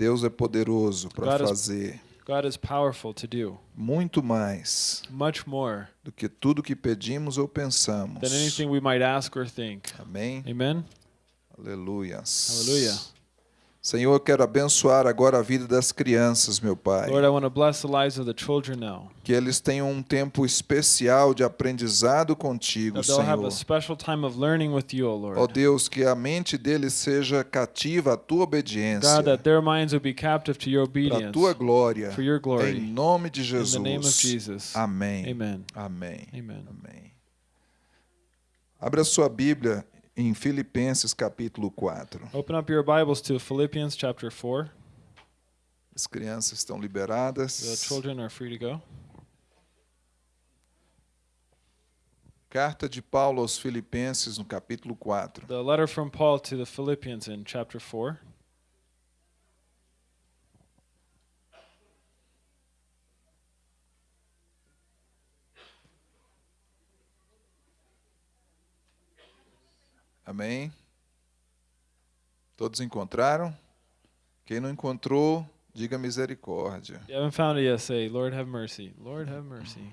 Deus é poderoso para fazer God is powerful to do muito mais much more do que tudo que pedimos ou pensamos. than anything we might ask or think. Amém? Amen. Aleluias. Hallelujah. Senhor, eu quero abençoar agora a vida das crianças, meu Pai. Lord, I want to bless the lives of the children now. Que eles tenham um tempo especial de aprendizado contigo, That they'll have a Senhor. special time of learning with you, O Ó Lord. Deus, que a mente deles seja cativa à tua obediência, God, that their minds would be captive to your para a obedience tua glória, for your em glory. nome de In the name of Jesus. Jesus. Amém. Amen. Amém. Amen. Amém. Abra sua Bíblia em Filipenses capítulo 4. Open up your Bibles to Philippians chapter 4. As crianças estão The liberadas. children are free to go. Carta de Paulo aos Filipenses no capítulo 4. The letter from Paul to the Philippians in chapter 4. Amém? Todos encontraram? Quem não encontrou, diga misericórdia. You haven't found it yet, say, Lord have mercy. Lord have mercy.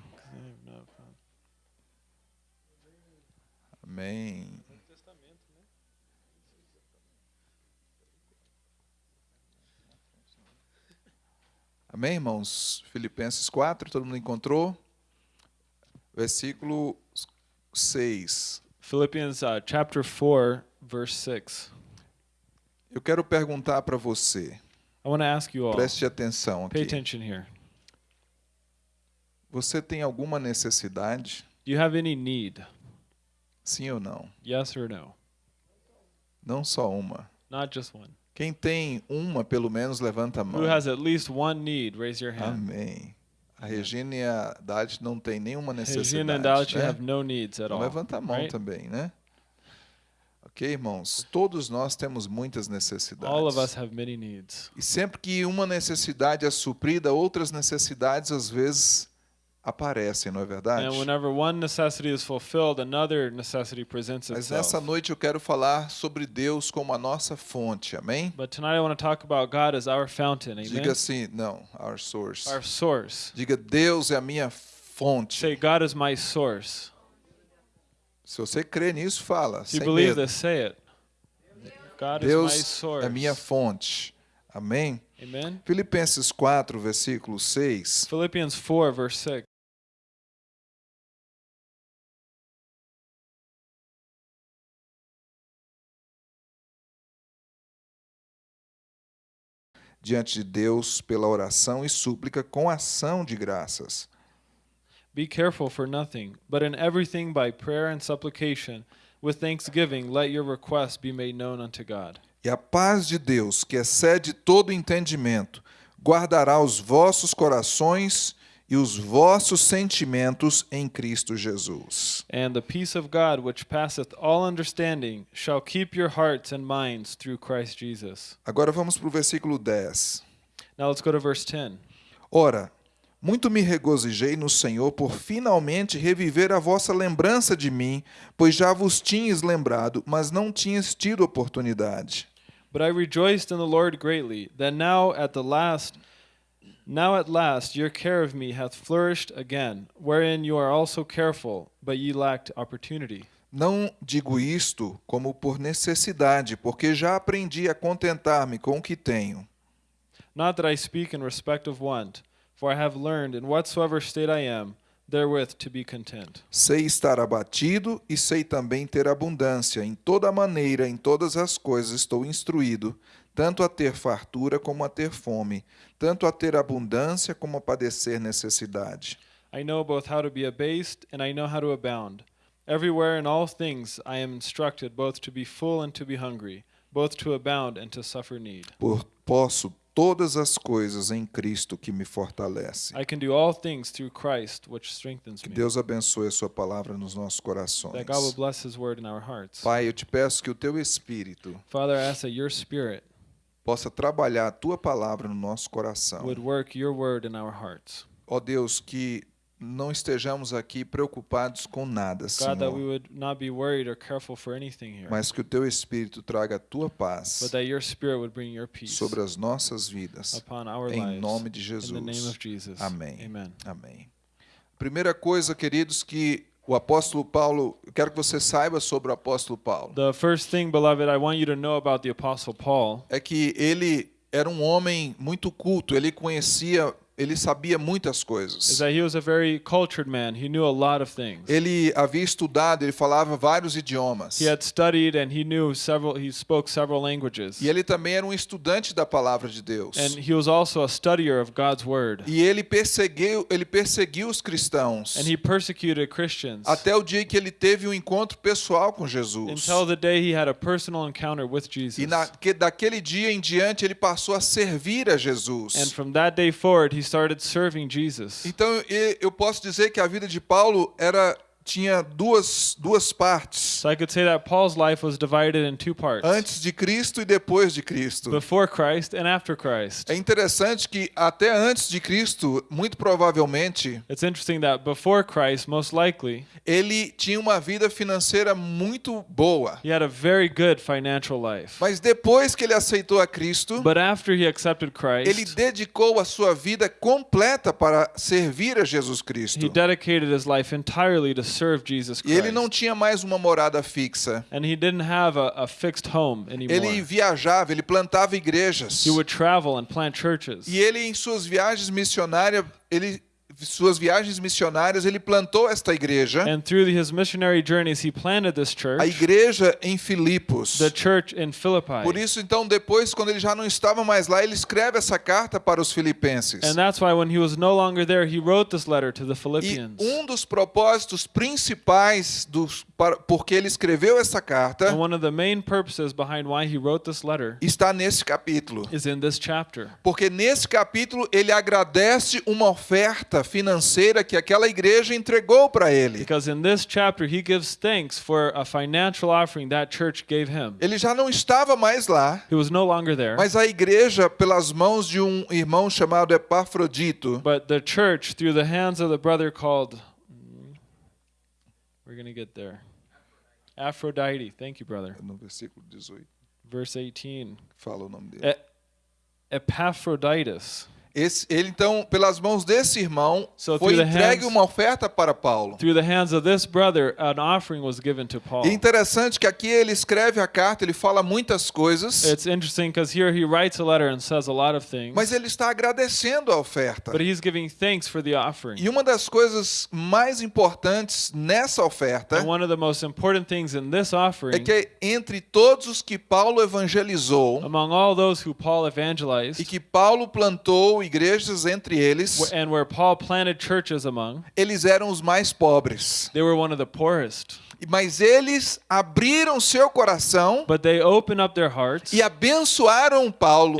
Amém. Amém, irmãos? Filipenses 4, todo mundo encontrou? Versículo 6. Philippians uh, chapter 4, verse 6. Eu quero perguntar para você, I want to ask you all, preste atenção pay aqui. attention here. Você tem alguma necessidade? Do you have any need? Sim ou não? Yes or no? Não só uma. Not just one. Quem tem uma, pelo menos, levanta a mão. Who has at least one need? Raise your hand. Amém. A Regina e a Dade não tem nenhuma necessidade. Regina and you né? have no needs at all. levanta a mão right? também, né? Ok, irmãos? Todos nós temos muitas necessidades. All of us have many needs. E sempre que uma necessidade é suprida, outras necessidades às vezes aparecem, não é verdade? And whenever one necessity is fulfilled, another necessity presents Mas itself. nessa noite eu quero falar sobre Deus como a nossa fonte, amém? But tonight I want to talk about God as our fountain. Diga assim, não, our source. Our source. Diga, Deus é a minha fonte. Say, God is my source. Se você crê nisso, fala. If you sem believe medo. this, say it. God is my Deus source. é minha fonte. Amém? Amen. Filipenses 4, versículo 6. Philippians 4, verse 6. Diante de Deus pela oração e súplica com ação de graças. Be careful for nothing, but in everything by prayer and supplication, with thanksgiving, let your requests be made known unto God. E a paz de Deus, que excede todo entendimento, guardará os vossos corações e os vossos sentimentos em Cristo Jesus. And the peace of God, which passeth all understanding, shall keep your hearts and minds through Christ Jesus. Agora vamos para o versículo 10. Now let's go to verse 10. Ora, muito me regozijei no Senhor por finalmente reviver a vossa lembrança de mim, pois já vos tinhas lembrado, mas não tinhas tido oportunidade. But I rejoiced in the Lord greatly, that now at the last now at last your care of me hath flourished again, wherein you are also careful, but ye lacked opportunity. Não digo isto como por necessidade, porque já aprendi a contentar-me com o que tenho. Not that I speak in respect of want, for I have learned in whatsoever state I am, therewith to be content. Sei estar abatido e sei também ter abundância. Em toda maneira, em todas as coisas estou instruído, tanto a ter fartura como a ter fome, tanto a ter abundância como a padecer necessidade. I know both how to be abased, and I know how to abound. Everywhere in all things I am instructed both to be full and to be hungry, both to abound and to suffer need. Por posso todas as coisas em Cristo que me fortalece. I can do all things through Christ, which strengthens Que me. Deus abençoe a sua palavra nos nossos corações. That God will bless His word in our hearts. Pai, eu te peço que o teu espírito Father, I ask that your Spirit possa trabalhar a tua palavra no nosso coração. would work your word in our hearts. Ó Deus, que não estejamos aqui preocupados com nada, God, that we Senhor, would not be worried or careful for anything here, mas que o teu Espírito traga a tua but paz that your Spirit would bring your peace sobre as nossas vidas. upon our Em lives. nome de In the name Jesus. of Jesus. Amém. Amen. Amém. Primeira coisa, queridos, que o apóstolo Paulo, eu quero que você saiba sobre o apóstolo Paulo, The first thing, beloved, I want you to know about the Apostle Paul. É que ele era um homem muito culto, ele conhecia, ele sabia muitas is coisas. that he was a very cultured man. He knew a lot of things. Ele havia estudado, ele falava vários idiomas. He had studied and he knew several, he spoke several languages. E ele também era um estudante da palavra de Deus. And he was also a studier of God's word. E ele perseguiu, ele perseguiu os cristãos And he persecuted Christians até o dia que ele teve um encontro pessoal com Jesus. until the day he had a personal encounter with Jesus. E na, que, daquele dia em diante ele passou a servir a Jesus. And from that day forward, he. Então eu posso dizer que a vida de Paulo era tinha duas duas partes, So I could say that Paul's life was divided in two parts antes de Cristo e depois de Cristo. before Christ and after Christ. É interessante que até antes de Cristo, muito provavelmente, It's interesting that before Christ, most likely, ele tinha uma vida financeira muito boa. he had a very good financial life. Mas depois que ele aceitou a Cristo, But after he accepted ele Christ, dedicou a sua vida completa para servir a Jesus he Cristo. dedicated his life entirely to serve Jesus E ele não Christ. tinha mais uma morada fixa. And he didn't have a, a fixed home Ele anymore. viajava, ele plantava igrejas. He would travel and plant churches. E ele em suas viagens missionárias, ele suas viagens missionárias, ele plantou esta igreja, And through his missionary journeys, he planted this a church, igreja em Filipos. the church in Philippi. Por isso então depois quando ele já não estava mais lá, ele escreve essa carta para os filipenses. And that's why when he was no longer there, he wrote this letter to the E Philippians. um dos propósitos principais dos para, porque ele escreveu essa carta está nesse capítulo. Porque nesse capítulo ele agradece uma oferta financeira que aquela igreja entregou para ele. Because in this chapter, he gives thanks for a financial offering that church gave him. Ele já não estava mais lá, mas a igreja, pelas mãos de um irmão chamado Epafrodito, but the church, through the hands of the brother called, mm, we're going to get there. Aphrodite. Thank you, brother. no versículo 18, Verse 18. fala o nome dele. E- Epaphroditus. Esse, ele então, pelas mãos desse irmão, So foi through the entregue hands- uma oferta para Paulo. Through the hands of this brother, an offering was given to Paul. E interessante que aqui ele escreve a carta, ele fala muitas coisas, It's interesting because here he writes a letter and says a lot of things, mas ele está agradecendo a oferta. but he's giving thanks for the offering. E uma das coisas mais importantes nessa oferta And one of the most important things in this é offering, que entre todos os que Paulo evangelizou among all those who Paul evangelized, e que Paulo plantou igrejas entre eles, and where Paul planted churches among, eles eram os mais pobres. they were one of the poorest. Mas eles abriram seu coração But they opened up their hearts e abençoaram Paulo.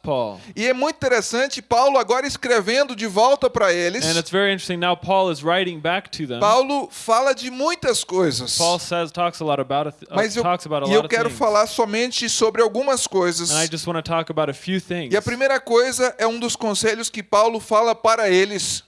Paul. E é muito interessante Paulo agora escrevendo de volta para eles. And it's very interesting now Paul is writing back to them. Paulo fala de muitas coisas. Paul says talks a lot about uh, Mas eu, a e eu quero falar somente sobre algumas coisas. And I just want to talk about a few things. E a primeira coisa é um dos conselhos que Paulo fala para eles,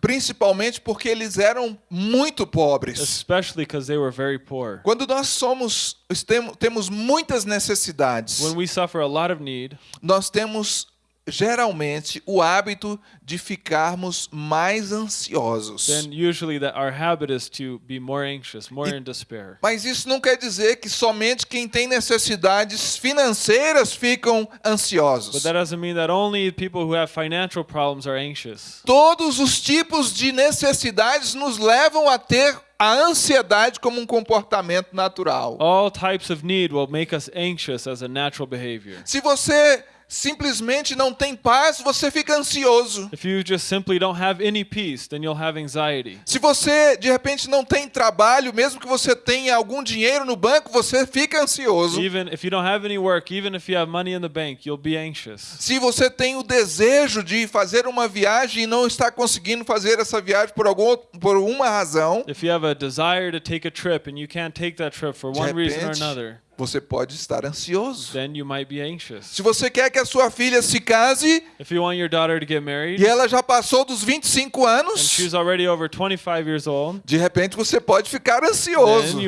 principalmente porque eles eram muito pobres. especially because they were very poor. Quando nós somos tem- temos muitas necessidades, When we suffer a lot of need, nós temos geralmente o hábito de ficarmos mais ansiosos. then usually that our habit is to be more anxious, more E- in despair. Mas isso não quer dizer que somente quem tem necessidades financeiras ficam But ansiosos. that doesn't mean that only people who have financial problems are anxious. Todos os tipos de necessidades nos levam a ter a ansiedade como um comportamento natural. All types of need will make us anxious as a natural behavior. Se você simplesmente não tem paz, você fica ansioso. If you just simply don't have any peace, then you'll have anxiety. Se você de repente não tem trabalho, mesmo que você tenha algum dinheiro no banco, você fica ansioso. Se você tem o desejo de fazer uma viagem e não está conseguindo fazer essa viagem por algum por uma razão, If you have a desire to take a trip and you can't take that trip for one reason or repente, another, você pode estar ansioso. then you might be anxious. Se você quer que a sua filha se case If you want your daughter to get married e ela já passou dos 25 and anos, she's already over 25 years old, de repente você pode ficar ansioso.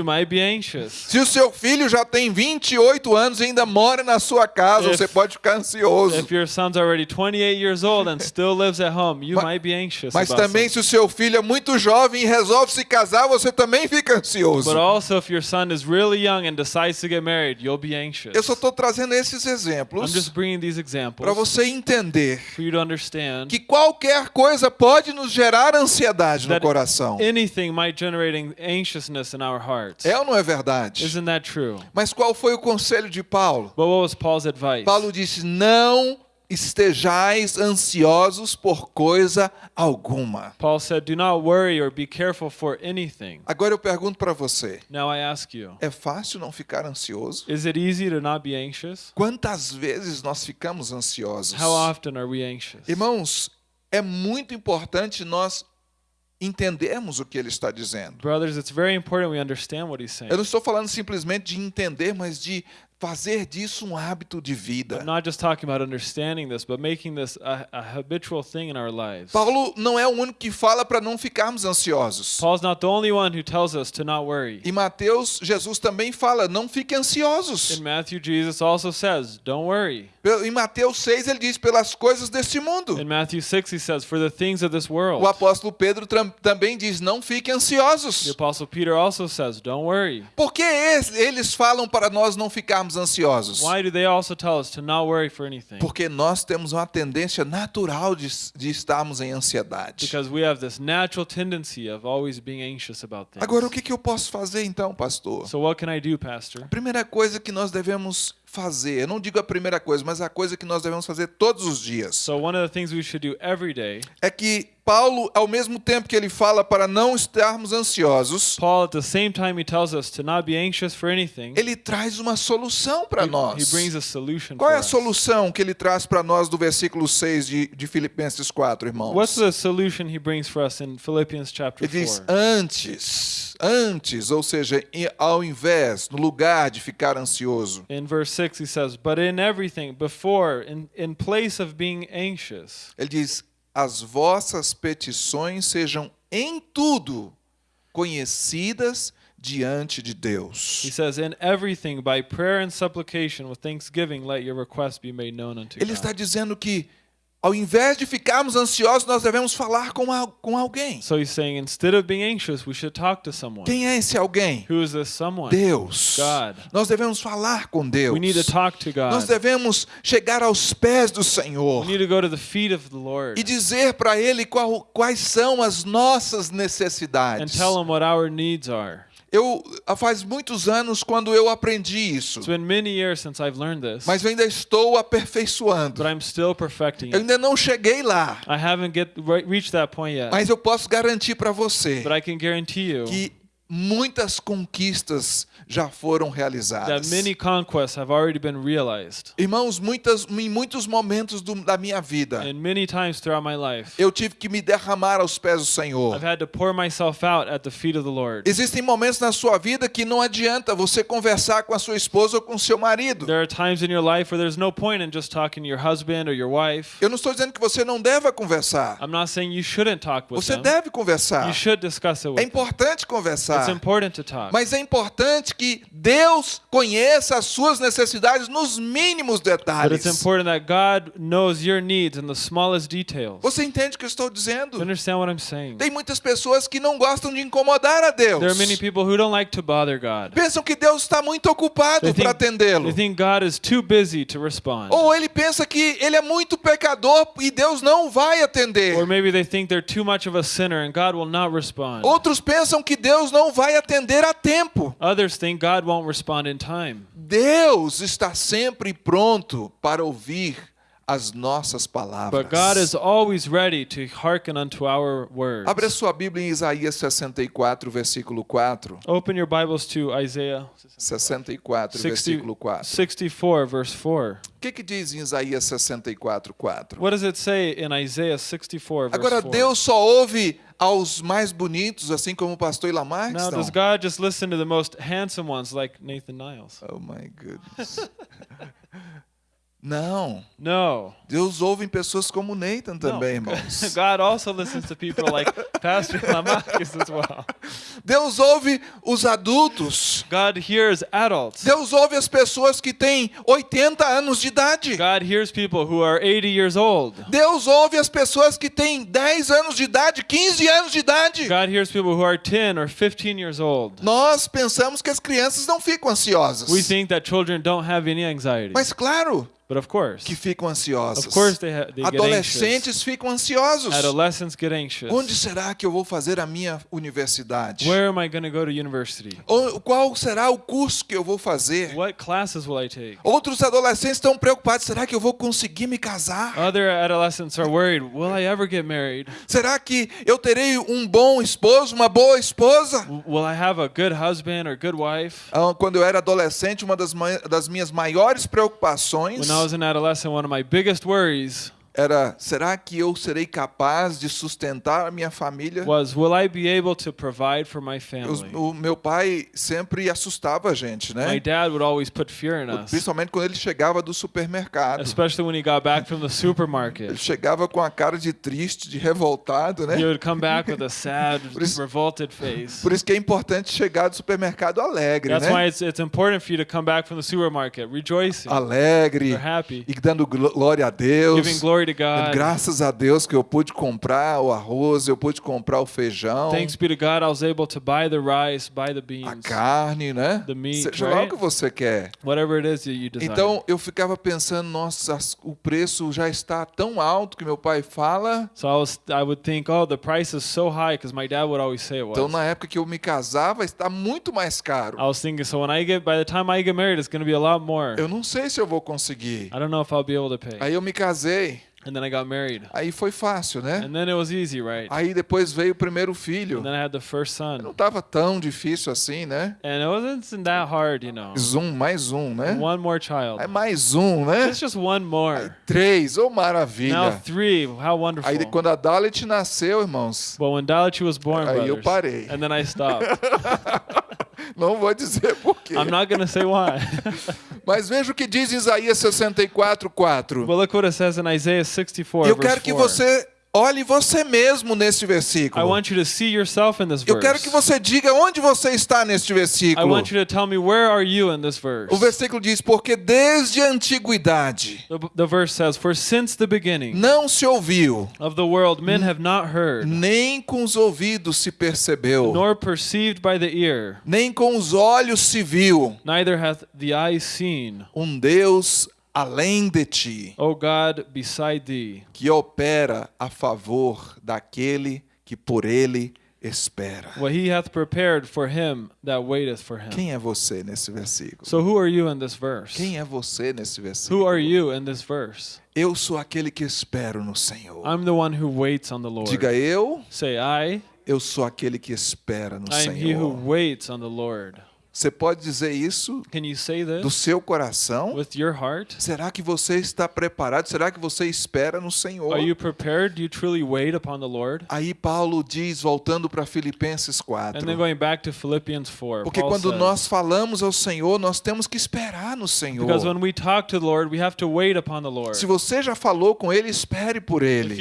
Se o seu filho já tem 28 anos e ainda mora na sua casa, If- você pode ficar ansioso. If your son's already 28 years old and still lives at home, you Ma- might be anxious Mas about também, se o seu filho é muito jovem e resolve se casar, você também fica ansioso. But also, if your son is really young and decides to get married, you'll be anxious. Eu só estou trazendo esses exemplos just bringing these examples para você entender for you to understand que qualquer coisa pode nos gerar ansiedade no coração. anything might generate an- anxiousness in our hearts. É ou não é verdade? Isn't that true? Mas qual foi o conselho de Paulo? But what was Paul's advice? Paulo disse: Não estejais ansiosos por coisa alguma. Paul said, Do not worry or be careful for anything. Agora eu pergunto para você: Now I ask you, é fácil não ficar ansioso? is it easy to not be anxious? Quantas vezes nós ficamos ansiosos? How often are we anxious? Irmãos, é muito importante nós entendermos o que ele está dizendo. Brothers, it's very important we understand what he's saying. Eu não estou falando simplesmente de entender, mas de fazer disso um hábito de vida. I'm not just talking about understanding this, but making this a, a habitual thing in our lives. Paulo não é o único que fala para não ficarmos ansiosos. Paul's not the only one who tells us to not worry. Em Mateus, Jesus também fala: não fiquem ansiosos. In Matthew, Jesus also says, Don't worry. Em Mateus 6, ele diz: pelas coisas deste mundo. In Matthew 6, he says, For the things of this world. O apóstolo Pedro também diz: não fiquem The ansiosos. Apostle Peter also says, Don't worry. Por que es- eles falam para nós não ficarmos ansiosos? Why do they also tell us to not worry for anything? Porque nós temos uma tendência natural de, de estarmos em ansiedade. Because we have this natural tendency of always being anxious about things. Agora, o que, que eu posso fazer então, pastor? So, what can I do, Pastor? A primeira coisa que nós devemos fazer, eu não digo a primeira coisa, mas a coisa que nós devemos fazer todos os dias, So, one of the things we should do every day, é que Paulo, ao mesmo tempo que ele fala para não estarmos ansiosos, Paul, at the same time, he tells us to not be anxious for anything. ele traz uma solução para nós. brings a solution Qual é a us. solução que ele traz para nós do versículo 6 de, de Filipenses 4, irmãos? What's the solution he brings for us in Philippians chapter Ele diz 4? antes, antes, ou seja, ao invés, no lugar de ficar ansioso. In verse 6, he says, But in everything, before, in, in place of being anxious, Ele diz: as vossas petições sejam em tudo conhecidas diante de Deus. he says, In everything, by prayer and supplication with thanksgiving, let your requests be made known unto Ele God. está dizendo que, ao invés de ficarmos ansiosos, nós devemos falar com, al- com alguém. So he's saying, instead of being anxious, we should talk to someone. Quem é esse alguém? Who is this someone? Deus. God. Nós devemos falar com Deus. We need to talk to Nós God. devemos chegar aos pés do Senhor We need to go to the feet of the Lord e dizer para Ele qual- quais são as nossas and necessidades. tell Him what our needs are. Eu faz muitos anos quando eu aprendi isso, It's been many years since I've learned this, mas eu ainda estou aperfeiçoando. but I'm still perfecting Eu ainda não cheguei lá, I haven't get re- reached that point yet, mas eu posso garantir para você but I can guarantee you que muitas conquistas já foram realizadas. many conquests have already been realized. Irmãos, muitas, em muitos momentos do- da minha vida, And many times throughout my life, eu tive que me derramar aos pés do Senhor. I've had to pour myself out at the feet of the Lord. Existem momentos na sua vida que não adianta você conversar com a sua esposa ou com o seu marido. There are times in your life where there's no point in just talking to your husband or your wife. Eu não estou dizendo que você não deva conversar. Você them. deve conversar. You should discuss it É importante conversar. It's important to talk. Mas é importante que Deus conheça as suas necessidades nos mínimos But it's detalhes. important that God knows your needs in the smallest details. Você entende o que eu estou dizendo? Tem muitas pessoas que não gostam de incomodar a Deus. There are many people who don't like to bother God. Pensam que Deus está muito ocupado para atendê-lo. they think God is too busy to respond. Ou ele pensa que ele é muito pecador e Deus não vai atender. Or maybe they think they're too much of a sinner and God will not respond. Outros pensam que Deus não vai atender a tempo. Others think God won't respond in time. Deus está sempre pronto para ouvir as nossas palavras. But God is always ready to hearken unto our words. Abra sua Bíblia em Isaías 64, versículo 4. Open your Bibles to Isaiah 64, 60, versículo 4. 64, verse 4. que, que diz em Isaías 64, 4? What does it say in Isaiah 64, verse Agora, 4? Deus só ouve aos mais bonitos, assim como o pastor Ilamar? now, does God just listen to the most handsome ones like Nathan Niles? Oh my goodness. Não. No. Deus ouve em pessoas como Nathan também, no. irmãos. God also listens to people like Pastor Lamarcus as well. Deus ouve os adultos. God hears adults. Deus ouve as pessoas que têm 80 anos de idade. God hears people who are 80 years old. Deus ouve as pessoas que têm 10 anos de idade, 15 anos de idade. God hears people who are 10 or 15 years old. Nós pensamos que as crianças não ficam ansiosas. We think that children don't have any anxiety. Mas claro But of course, que ficam ansiosas. of course they, they get. Adolescentes ficam ansiosos. Adolescents get anxious. Onde será que eu vou fazer a minha universidade? Where am I going to go to university? Ou Qual será o curso que eu vou fazer? What classes will I take? Outros adolescentes estão preocupados: será que eu vou conseguir me casar? Other adolescents are worried, will I ever get married? Será que eu terei um bom esposo, uma boa esposa? Will I have a good husband or good wife? Ah, Quando eu era adolescente, uma das, das minhas maiores preocupações When I was an adolescent, one of my biggest worries era: será que eu serei capaz de sustentar a minha família? was, will I be able to provide for my family? o meu pai sempre assustava a gente, My né? dad would always put fear in us, Principalmente quando ele chegava do supermercado. especially when he got back from the Ele supermarket. chegava com a cara de triste, de revoltado, né? He would come back with a sad, isso- revolted face. Por isso que é importante chegar do supermercado alegre, That's why né? it's, it's important for you to come back from the supermarket rejoicing, Alegre or happy, e dando glória a Deus. giving glory to dando God. Graças a Deus que eu pude comprar o arroz, eu pude comprar o feijão, Thanks be to God, I was able to buy the rice, buy the a beans, carne, né? the meat, Seja lá o right? que você quer. whatever it is you desire. Então eu ficava pensando, nossa, o preço já está tão alto que meu pai fala. so I was, I would think, oh, the price is so high, because my dad would always say it was. Então na época que eu me casava está muito mais caro. I was thinking, so when I get, by the time I get married, it's going to be a lot more. Eu não sei se eu vou conseguir. I don't know if I'll be able to pay. Aí eu me casei. And then I got married, Aí foi fácil, né? and then it was easy, right? Aí depois veio o primeiro filho. And then I had the first Não son, estava tão difícil assim, né? and it wasn't that hard, you know. Um, mais um, né? One more child. Aí mais um, né? It's just one more. Três, ô Now maravilha. three. How wonderful. Aí quando a Dalit nasceu, irmãos, But when Dalachi was born, Aí eu brothers, parei. and then I stopped. não vou dizer por quê. I'm not say why. Mas veja o que diz em Isaías 64, 4. but look what it says in Isaiah 64, Eu quero que 4. você olhe você mesmo nesse I versículo. want you to see yourself in this Eu verse. quero que você diga onde você está neste I versículo. want you to tell me where are you in this verse. O versículo diz: Porque desde a antiguidade The, the verse says, "For since the beginning não se ouviu, of the world, men have not heard, nem com os ouvidos se percebeu, nor perceived by the ear, nem com os olhos se viu neither hath the eye seen, um Deus além de ti, O God, beside thee, que opera a favor daquele que por ele espera. what he hath prepared for him that waiteth for him." Quem é você nesse versículo? So who are you in this verse? Quem é você nesse Who versículo? are you in this verse? Eu sou aquele que espero no Senhor. I'm the one who waits on the Lord. Diga eu, Say, I, eu sou aquele que espera no I am he who Senhor. waits on the Lord. Você pode dizer isso Can you say do seu coração? with your heart? Será que você está preparado? Será que você espera no Senhor? Are you prepared? Do you truly wait upon the Lord? Aí Paulo diz, voltando para Filipenses 4. And then going back to Philippians 4, Porque quando nós falamos ao Senhor, nós temos que esperar no Senhor. because when we talk to the Lord, we have to wait upon the Lord. Se você já falou com Ele, espere por If Ele.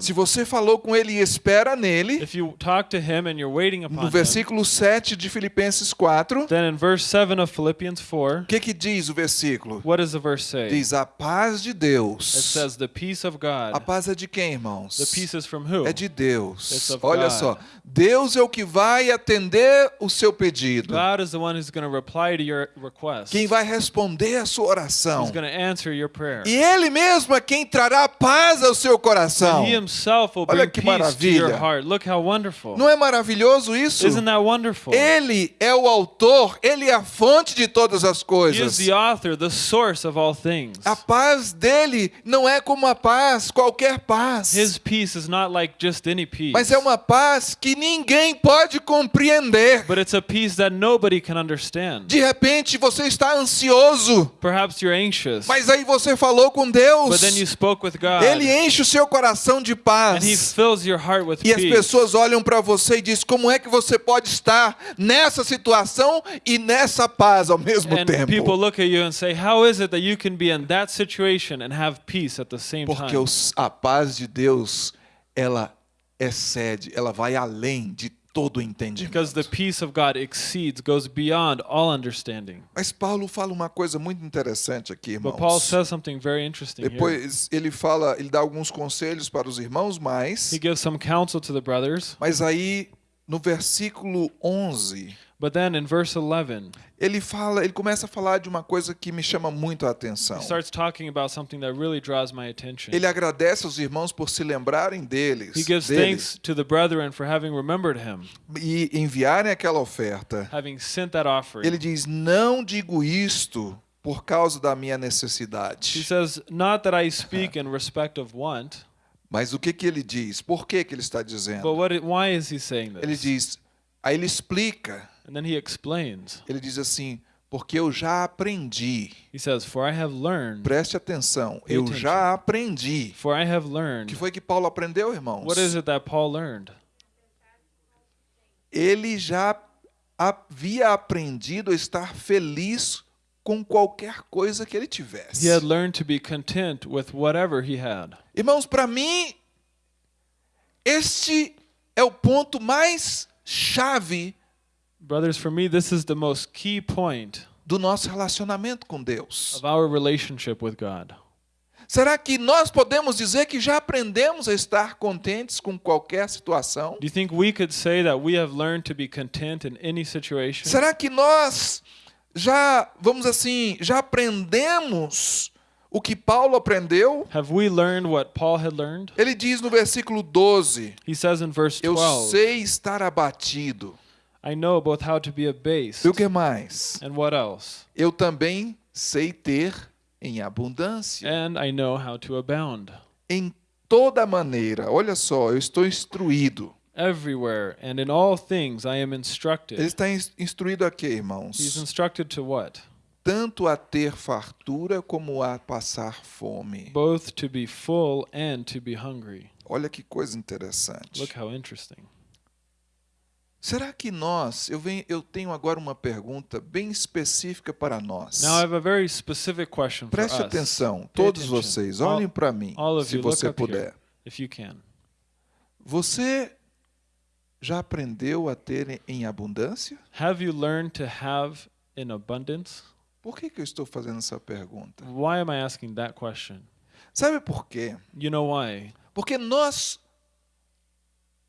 Se você falou com Ele e espera nele, If you talk to him and you're waiting upon no him, versículo 7 de Filipenses 4, then in verse 7 of Philippians 4, o que, que diz o versículo? what does the verse say? Diz a paz de It Deus. says, the peace of A God. paz é de quem, irmãos? The peace is from who? É de Deus. It's of Olha God. só, Deus é o que vai atender o seu pedido. God is the one who's going to reply to your request. Quem vai responder a sua oração. He's going to answer your prayer. E Ele mesmo é quem trará paz ao seu coração. He himself will Olha bring que peace to your maravilha. heart. Look how wonderful. Não é maravilhoso isso? Isn't that wonderful? Ele é o autor, ele é a fonte de todas as He is coisas. the author, the source of all things. A paz dele não é como a paz, qualquer paz. His peace is not like just any peace, Mas é uma paz que ninguém pode compreender. but it's a peace that nobody can understand. De repente você está ansioso, Perhaps you're anxious, mas aí você falou com Deus. but then you spoke with God, Ele enche o seu coração de and He paz. fills your heart with E as peace. pessoas olham para você e dizem: como é que você pode estar nessa situação e nessa paz ao mesmo And tempo? people look at you and say, How is it that you can be in that situation and have peace at the same Porque time? os- a paz de Deus, ela excede, ela vai além de todo entendimento. Because the peace of God exceeds, goes beyond all understanding. Mas Paulo fala uma coisa muito interessante aqui, But Paul irmãos. says something very interesting here. Depois ele fala, ele dá alguns conselhos para os irmãos, mas He gives some counsel to the brothers, mas aí no versículo 11, but then in verse 11, ele fala, ele começa a falar de uma coisa que me chama muito a atenção. he starts talking about something that really draws my attention. Ele agradece aos irmãos por se lembrarem deles, He gives dele, thanks to the brethren for having remembered him, e enviarem aquela oferta. having sent that offering. Ele diz: "Não digo isto por causa da minha He necessidade". says, Not that I speak in respect of want, Mas o que que ele diz? Por que que ele está dizendo? but what? Why is he saying Ele this? diz, aí ele explica. And then he explains. Ele diz assim: porque eu já aprendi. He says, For I have learned, Preste atenção, Pay eu attention. já aprendi. for I have O que learned. foi que Paulo aprendeu, irmãos? What is it that Paul learned? Ele já havia aprendido a estar feliz com qualquer coisa que ele tivesse. He had learned to be content with whatever he had. Irmãos, para mim, este é o ponto mais chave Brothers, for me, this is the most key point do nosso relacionamento com Deus. of our relationship with God. Será que nós podemos dizer que já aprendemos a estar contentes com qualquer situação? Do you think we could say that we have learned to be content in any situation? Será que nós já, vamos assim, já aprendemos o que Paulo aprendeu? Have we learned what Paul had learned? Ele diz no versículo 12: He says in verse Eu 12, sei estar abatido. I know both how to be abased E o que mais? and what else, Eu também sei ter em abundância. and I know how to abound. Em toda maneira, olha só, eu estou instruído. Everywhere and in all things I am Ele instructed. está ins- instruído a quê, He's irmãos? instructed to what? Tanto a ter fartura como a passar fome. Both to be full and to be hungry. Olha que coisa interessante. Look how interesting. Será que nós, eu, venho, eu tenho agora uma pergunta bem específica para nós. Now I have a very specific question Preste atenção, todos attention. vocês, olhem para mim, all se you, você up here. puder. If you can. Você já aprendeu a ter em abundância? Have you learned to have in abundance? Por que, que eu estou fazendo essa pergunta? Why am I asking that question? Sabe por quê? You know why? Porque nós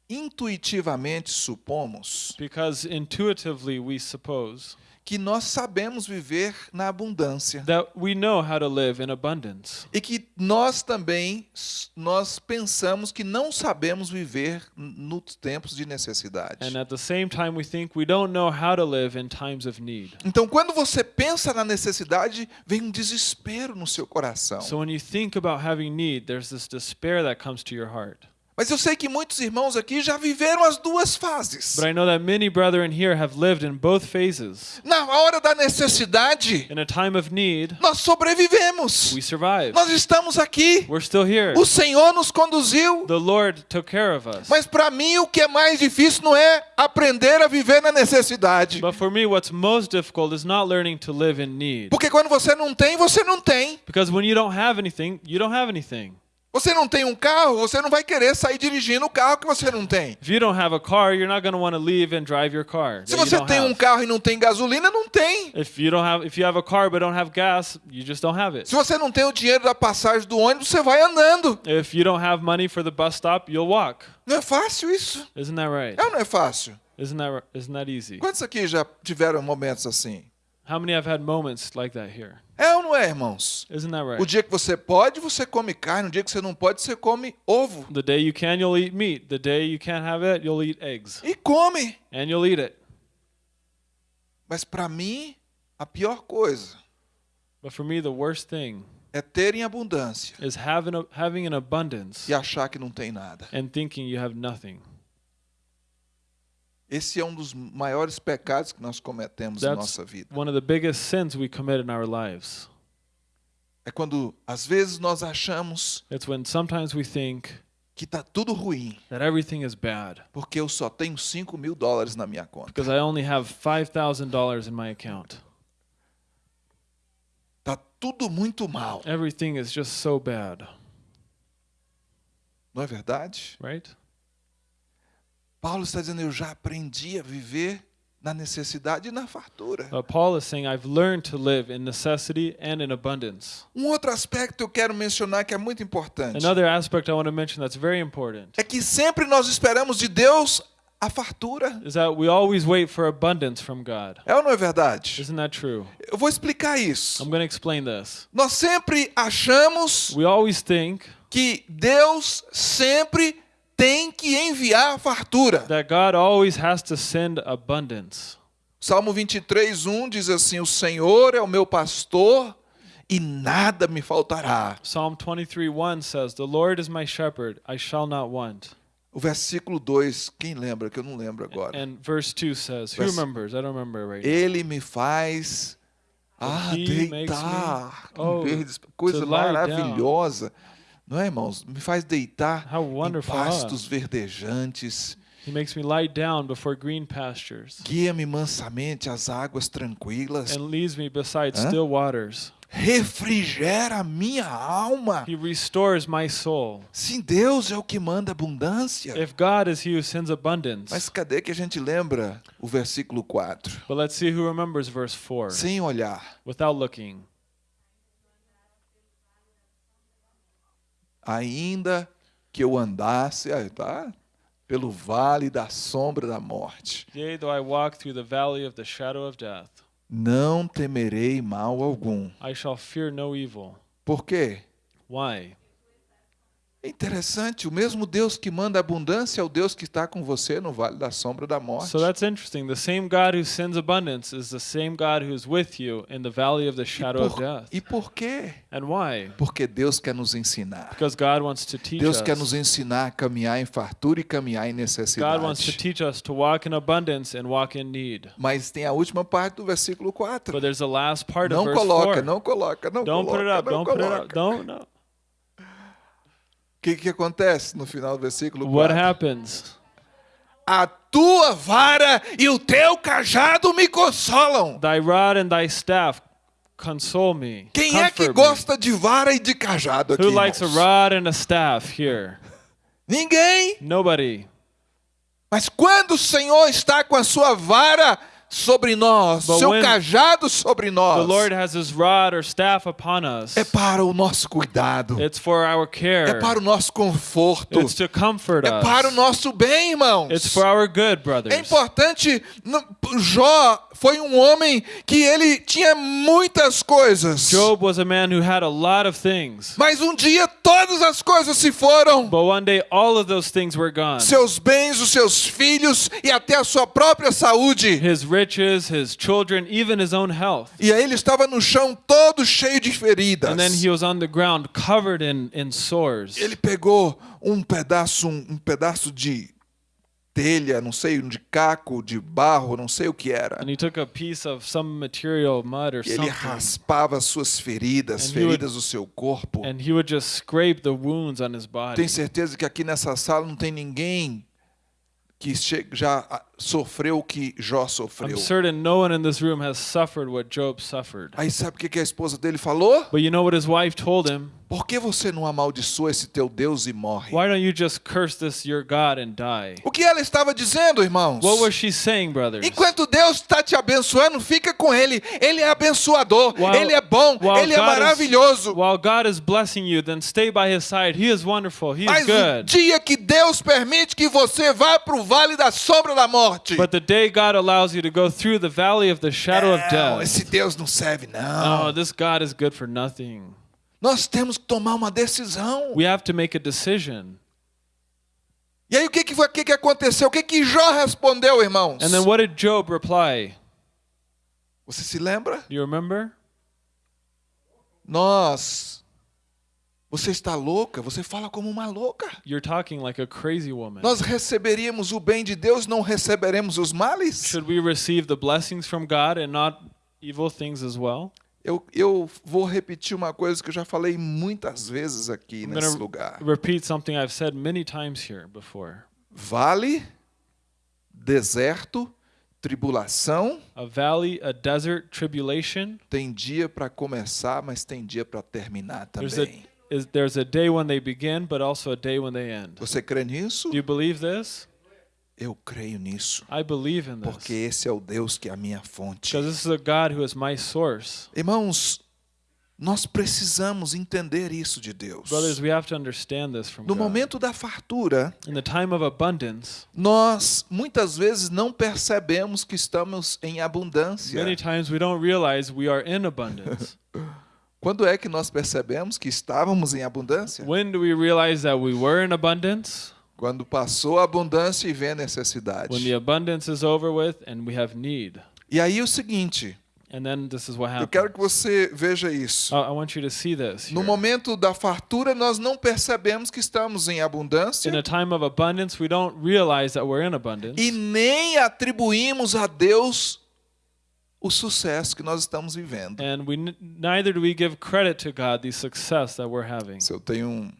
intuitivamente supomos Because intuitively we suppose que nós sabemos viver na abundância that we know how to live in abundance. e que nós também nós pensamos que não sabemos viver nos tempos de necessidade. And at the same time, we think we don't know how to live in times of need. Então, quando você pensa na necessidade, vem um desespero no seu coração. So when you think about having need, there's this despair that comes to your heart. Mas eu sei que muitos irmãos aqui já viveram as duas fases. But I know that many brethren here have lived in both phases. Na hora da necessidade, In a time of need, nós sobrevivemos. we survive. Nós estamos aqui. We're still here. O Senhor nos conduziu. The Lord took care of us. Mas para mim o que é mais difícil não é aprender a viver na necessidade. But for me, what's most difficult is not learning to live in need. Porque quando você não tem, você não tem. Because when you don't have anything, you don't have anything. Você não tem um carro, você não vai querer sair dirigindo o carro que você não tem. If you don't have a car, you're not going to want to leave and drive your car. Se você tem um have. carro e não tem gasolina, não tem. If you don't have, if you have a car but don't have gas, you just don't have it. Se você não tem o dinheiro da passagem do ônibus, você vai andando. If you don't have money for the bus stop, you'll walk. Não é fácil isso? Isn't that right? É não é fácil? Isn't that isn't that easy? Quantos aqui já tiveram momentos assim? How many have had moments like that here? É ou não é, irmãos? Isn't that O right? dia que você pode, você come carne. O dia que você não pode, você come ovo. The day you can, you'll eat meat. The day you can't have it, you'll eat eggs. E come. And you'll eat it. Mas para mim, a pior coisa But for me, the worst thing é ter em abundância is having, a, having an abundance e achar que não tem nada. and thinking you have nothing. Esse é um dos maiores pecados que nós cometemos em That's nossa vida. one of the biggest sins we commit in our lives. É quando, às vezes, nós achamos It's when sometimes we think que está tudo ruim, that everything is bad porque eu só tenho 5 mil dólares na minha conta. because I only have $5,000 in my account. Está tudo muito mal, Everything is just so bad, não é verdade? right? Paulo está dizendo: eu já aprendi a viver na necessidade e na fartura. But Paul is saying, I've learned to live in necessity and in abundance. Um outro aspecto que eu quero mencionar que é muito importante Another aspect I want to mention that's very important é que sempre nós esperamos de Deus a fartura. is that we always wait for abundance from God. É ou não é verdade? Isn't that true? Eu vou explicar isso. I'm going to explain this. Nós sempre achamos We always think que Deus sempre tem que enviar fartura. that God always has to send abundance. Salmo 23, 1 diz assim: O Senhor é o meu pastor e nada me faltará. Psalm 23 1 says, The Lord is my shepherd, I shall not want. O versículo 2, quem lembra? Que eu não lembro agora. And verse 2 says, Who Vers- remembers? I don't remember right now. Ele me faz ah, deitar me- oh, em verdes, coisa maravilhosa. Não é, irmãos? Me faz deitar How em pastos verdejantes. He makes me lie down before green pastures Guia-me mansamente às águas tranquilas. and leads me beside Huh? still waters. Refrigera minha alma. He restores my soul. Sim, Deus é o que manda abundância. If God is He who sends abundance. Mas cadê que a gente lembra o versículo 4? But let's see who remembers verse 4 Sem olhar, without looking. Ainda que eu andasse, aí tá? Pelo vale da sombra da morte, Yea, though I walk through the valley of the shadow of death, não temerei mal algum. I shall fear no evil. Por quê? Why? É interessante, o mesmo Deus que manda abundância é o Deus que está com você no vale da sombra da morte. So that's interesting. The same God who sends abundance is the same God who's with you in the valley of the shadow of por, death. e por quê? And why? Porque Deus quer nos ensinar. Because God wants to teach Deus us. quer nos ensinar a caminhar em fartura e caminhar em God wants to necessidade. teach us to walk in abundance and walk in need. Mas tem a última parte do versículo 4. But there's the last part of Não verse coloca, 4. não coloca, não Don't coloca. put it up. não Don't put it up. coloca. Don't. No. O que, que acontece no final do versículo What 4? happens? A tua vara e o teu cajado me consolam. Thy rod and thy staff console me. Quem é que gosta de vara e de cajado aqui? Who likes a rod and a staff here? Ninguém. Nobody. Mas quando o Senhor está com a sua vara sobre nós, But seu cajado sobre The nós, Lord has his rod or staff upon us. é para o nosso cuidado, It's for our care. é para o nosso conforto, It's to comfort é para o nosso bem, irmãos. It's for our good, É brothers. importante, no- Jó foi um homem que ele tinha muitas coisas. Job was a man who had a lot of things. Mas um dia todas as coisas se foram. But one day all of those things were gone. Seus bens, os seus filhos e até a sua própria saúde. His riches, his children, even his own health. E aí ele estava no chão todo cheio de feridas. And then he was on the ground covered in, in sores. Ele pegou um pedaço, um, um pedaço de telha, não sei, de caco, de barro, não sei o que era. And he took a piece of some material, mud or E ele something, raspava as suas feridas, And he would- feridas do seu corpo. and he would just scrape the wounds on his body. Tenho certeza que aqui nessa sala não tem ninguém que já ah, sofreu o que Jó sofreu. I'm certain no one in this room has suffered what Job suffered. Aí sabe o que que a esposa dele falou? But you know what his wife told him? Por que você não amaldiçoa esse teu Deus e morre? Why don't you just curse this your God and die? O que ela estava dizendo, irmãos? What was she saying, brothers? Enquanto Deus está te abençoando, fica com Ele. Ele é abençoador, While- Ele é bom, Ele é God is- maravilhoso. While God is blessing you, then stay by his side. He is wonderful. He is Mas o good. dia que Deus permite que você vá para o vale da sombra da morte, But the day God allows you to go through the valley of the shadow of não, death, esse Deus não serve, não. oh, this God is good for nothing. Nós temos que tomar uma decisão. We have to make a decision. E aí o que, que, o que, que aconteceu? O que, que Jó respondeu, irmãos? And then what did Job reply? Você se lembra? Do you remember? Nós. Você está louca? Você fala como uma louca. You're talking like a crazy woman. Nós receberíamos o bem de Deus, não receberemos os males? Should we receive the blessings from God and not evil things as well? Eu, eu vou repetir uma coisa que eu já falei muitas vezes aqui I'm nesse lugar. repeat something I've said many times here before. Vale, deserto, tribulação, A valley, a desert, tribulation. tem dia para começar, mas tem dia para terminar There's também. a is there's a day when they begin, but also a day when they end. Você crê nisso? Do you believe this? Eu creio nisso, I believe in porque esse é o Deus que é a minha fonte. Because this is a God who is my source. Irmãos, nós precisamos entender isso de Deus. Brothers, we have to understand this from No God. momento da fartura, In the time of abundance, nós muitas vezes não percebemos que estamos em abundância. many times we don't realize we are in abundance. Quando é que nós percebemos que estávamos em abundância? when do we realize that we were in abundance? Quando passou a abundância e vem a necessidade. When the abundance is over with and we have need. E aí o seguinte, And then this is what eu quero que happens. você veja isso. I want you to see this. No momento da fartura, nós não percebemos que estamos em In abundância a time of abundance, we don't realize that we're in abundance. e nem atribuímos a Deus o sucesso que nós estamos vivendo. And we n- neither do we give credit to God the success that we're having. Se eu tenho um,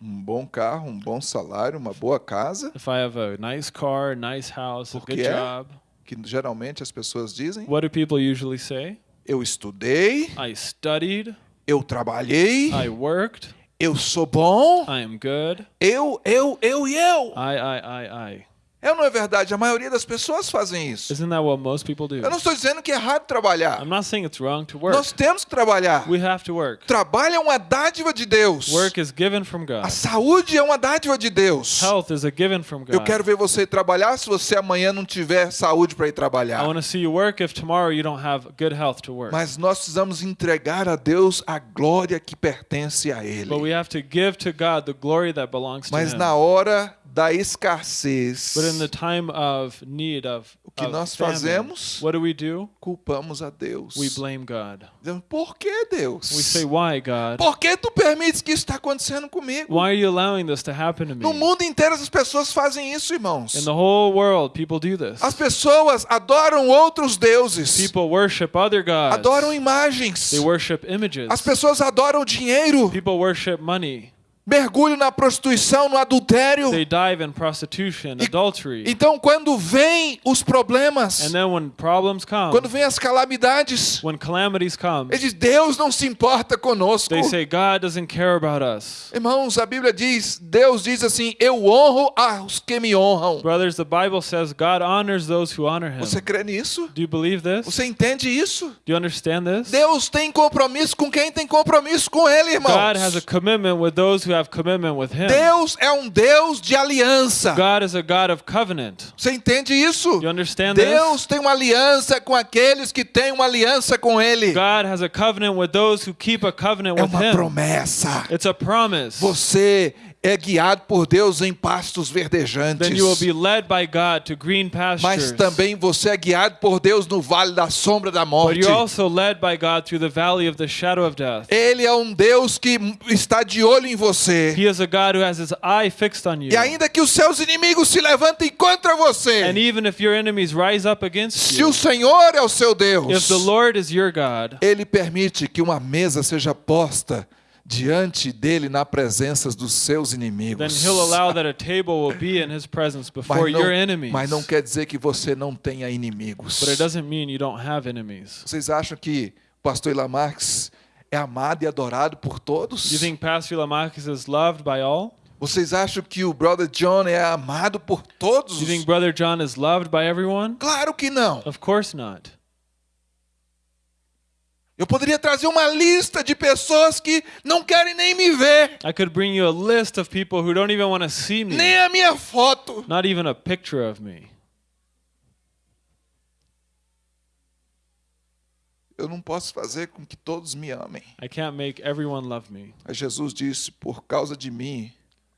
um bom carro, um bom salário, uma boa casa, If I have a nice car, nice house, a good é? job, que geralmente as pessoas dizem, what do people usually say? eu estudei, I studied, eu trabalhei, I worked, eu sou bom, I am good, eu, eu, eu e eu. I, I, I, I. É ou não é verdade? A maioria das pessoas fazem isso. Isn't that what most people do? Eu não estou dizendo que é errado trabalhar. I'm not saying it's wrong to work. Nós temos que trabalhar. We have to work. Trabalho é uma dádiva de Deus. Work is given from God. A saúde é uma dádiva de Deus. Health is a given from Eu God. quero ver você trabalhar se você amanhã não tiver saúde para ir I trabalhar. want to see you work if tomorrow you don't have good health to work. Mas nós precisamos entregar a Deus a glória que pertence a Ele. But we have to give to God the glory that belongs to Mas Him. na hora da escassez, But in the time of need of, o que of nós famine, fazemos? what do we do? culpamos a Deus. We blame God. Dizemos, Por que Deus? We say, "Why, God? Por que tu permites que isso está acontecendo comigo? Why are you allowing this to happen to No me?" mundo inteiro as pessoas fazem isso, irmãos. In the whole world, people do this. As pessoas adoram outros deuses, People worship other gods. adoram imagens. They worship images. As pessoas adoram dinheiro, People worship money. Mergulham na prostituição, no adultério. They dive in prostitution, adultery. Então, quando vêm os problemas, And then when problems come, quando vêm as calamidades, when calamities come, eles dizem, Deus não se importa conosco. they say God doesn't care about us. Irmãos, a Bíblia diz, Deus diz assim, eu honro aos que me honram. Brothers, the Bible says God honors those who honor him. Você crê nisso? Do you believe this? Você entende isso? Do you understand this? Deus tem compromisso com quem tem compromisso com Ele, irmãos. God has a commitment with those who have commitment with him. Deus é um Deus de aliança. God is a God of covenant. Você entende isso? Deus tem uma aliança com aqueles que têm uma aliança com Ele. this? God has a covenant with those who keep a covenant É with uma him. promessa. It's a promise. Você é guiado por Deus em pastos verdejantes. Mas também você é guiado por Deus no vale da sombra da morte. Ele é um Deus que está de olho em você. He is a God who has his eye fixed on you. E ainda que os seus inimigos se levantem contra você, And even if your enemies rise up against se you, o Senhor é o seu Deus, if the Lord is your God, Ele permite que uma mesa seja posta diante dele na presença dos seus then inimigos. he'll allow that a table will be in his presence before Mas your não, enemies. mas não quer dizer que você não tenha inimigos. But it doesn't mean you don't have enemies. Vocês acham que pastor Ilan Marques é amado e adorado por todos? You think Pastor is loved by all? Vocês acham que o brother John é amado por todos? You think Brother John is loved by everyone? Claro que não. Of course not. Eu poderia trazer uma lista de pessoas que não querem nem me ver, I could bring you a list of people who don't even want to see me, nem a minha foto. not even a picture of me. Eu não posso fazer com que todos me amem. I can't make everyone love me. Mas Jesus disse: por causa de mim,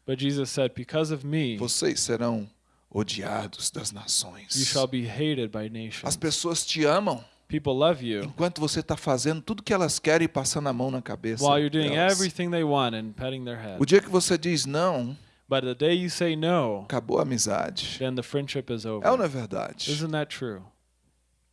But Jesus said, Because of me, vocês serão odiados das you nações. shall be hated by As nations. pessoas te amam people love you enquanto você está fazendo tudo que elas querem e passando a mão na cabeça. while you're doing delas. everything they want and petting their head. O dia que você diz não, But the day you say no, acabou a amizade. then the friendship is É ou over. não é verdade? Isn't that true?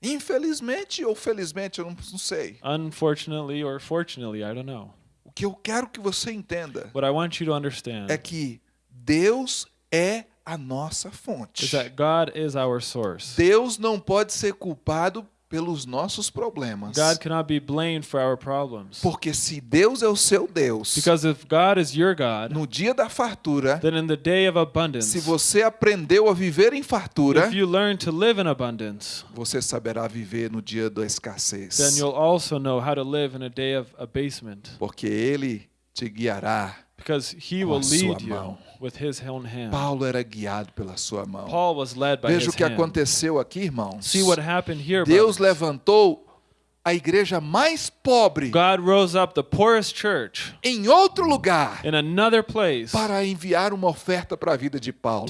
Infelizmente ou felizmente, eu não, não sei. Unfortunately or fortunately, I don't know. O que eu quero que você entenda What I want you to understand é que Deus é a nossa is fonte. that God is our source. Deus não pode ser culpado pelos nossos problemas. God cannot be blamed for our problems. Porque se Deus é o seu Deus, Because if God is your God, no dia da fartura, then in the day of abundance, se você aprendeu a viver em fartura, if you learn to live in abundance, você saberá viver no dia da escassez. then you'll also know how to live in a day of abasement. Porque ele te guiará. Because he Com will a sua lead you mão. with his own hand. Paulo era guiado pela sua mão. Paul was led by Veja his o que aconteceu aqui, irmãos. See what happened here, Deus levantou a igreja mais pobre God rose up the poorest church em outro lugar in another place para enviar uma oferta para a vida de Paulo.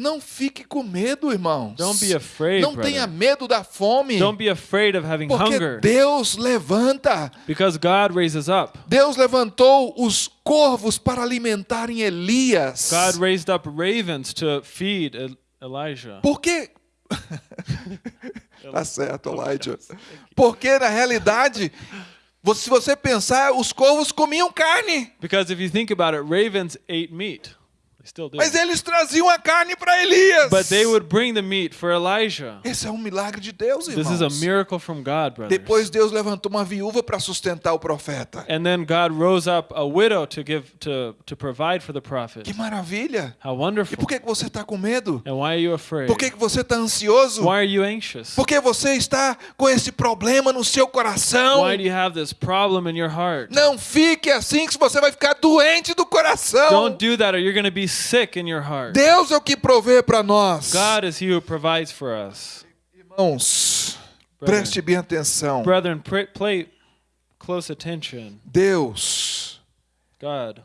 Não fique com medo, irmãos. Don't be afraid, Não brother. tenha medo da fome. Don't be afraid of having Porque hunger Deus levanta. because God raises up. Deus levantou os corvos para alimentarem Elias. God raised up ravens to feed El- Elijah. Porque Tá certo, Elijah. Porque na realidade, se você pensar, os corvos comiam carne, Because if you think about it, ravens ate meat. They still do. mas eles traziam a carne para Elias. But they would bring the meat for Elijah. Esse é um milagre de Deus, This irmãos. is a miracle from God, brothers. Depois Deus levantou uma viúva para sustentar o profeta. And then God rose up a widow to give to to provide for the prophet. Que maravilha! How E wonderful. por que que você está com medo? And why are you afraid? Por que que você está ansioso? Why are you anxious? Porque você está com esse problema no seu coração. Why do you have this problem in your heart? Não fique assim que você vai ficar doente do coração. Don't do that or you're going to be sick in your heart. Deus é o que provê para nós. God is he who provides for us. Irmãos, Brethren. preste bem atenção. Brethren, pray, play close attention. Deus, God,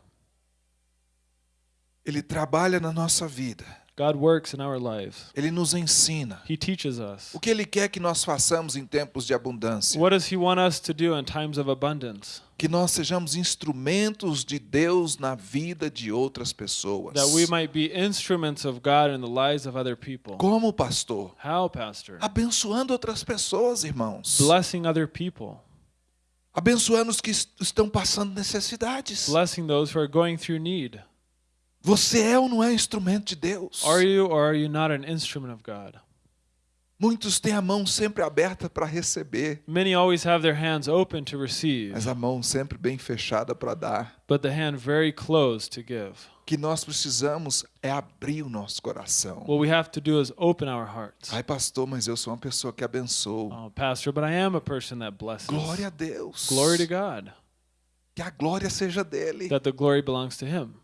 ele trabalha na nossa vida. God works in our lives. Ele nos ensina. He teaches us. O que ele quer que nós façamos em tempos de abundância? What does he want us to do in times of abundance? Que nós sejamos instrumentos de Deus na vida de outras pessoas. That we might be instruments of God in the lives of other people. Como pastor? How, Pastor? Abençoando outras pessoas, irmãos. Blessing other people. Abençoando os que est- estão passando necessidades. Blessing those who are going through need. Você é ou não é instrumento de Deus? Are you or are you not an instrument of God? Muitos têm a mão sempre aberta para receber, Many always have their hands open to receive, mas a mão sempre bem fechada para dar. but the hand very closed to give. O que nós precisamos é abrir o nosso coração. What we have to do is open our hearts. Ai, pastor, mas eu sou uma pessoa que abençoo. Oh, Pastor, but I am a person that blesses. Glória a Deus. Glory to God. Que a glória seja dele. That the glory belongs to Him.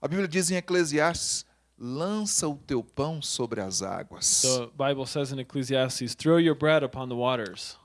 A Bíblia diz em Eclesiastes: lança o teu pão sobre as águas, The Bible says in Ecclesiastes, throw your bread upon the waters.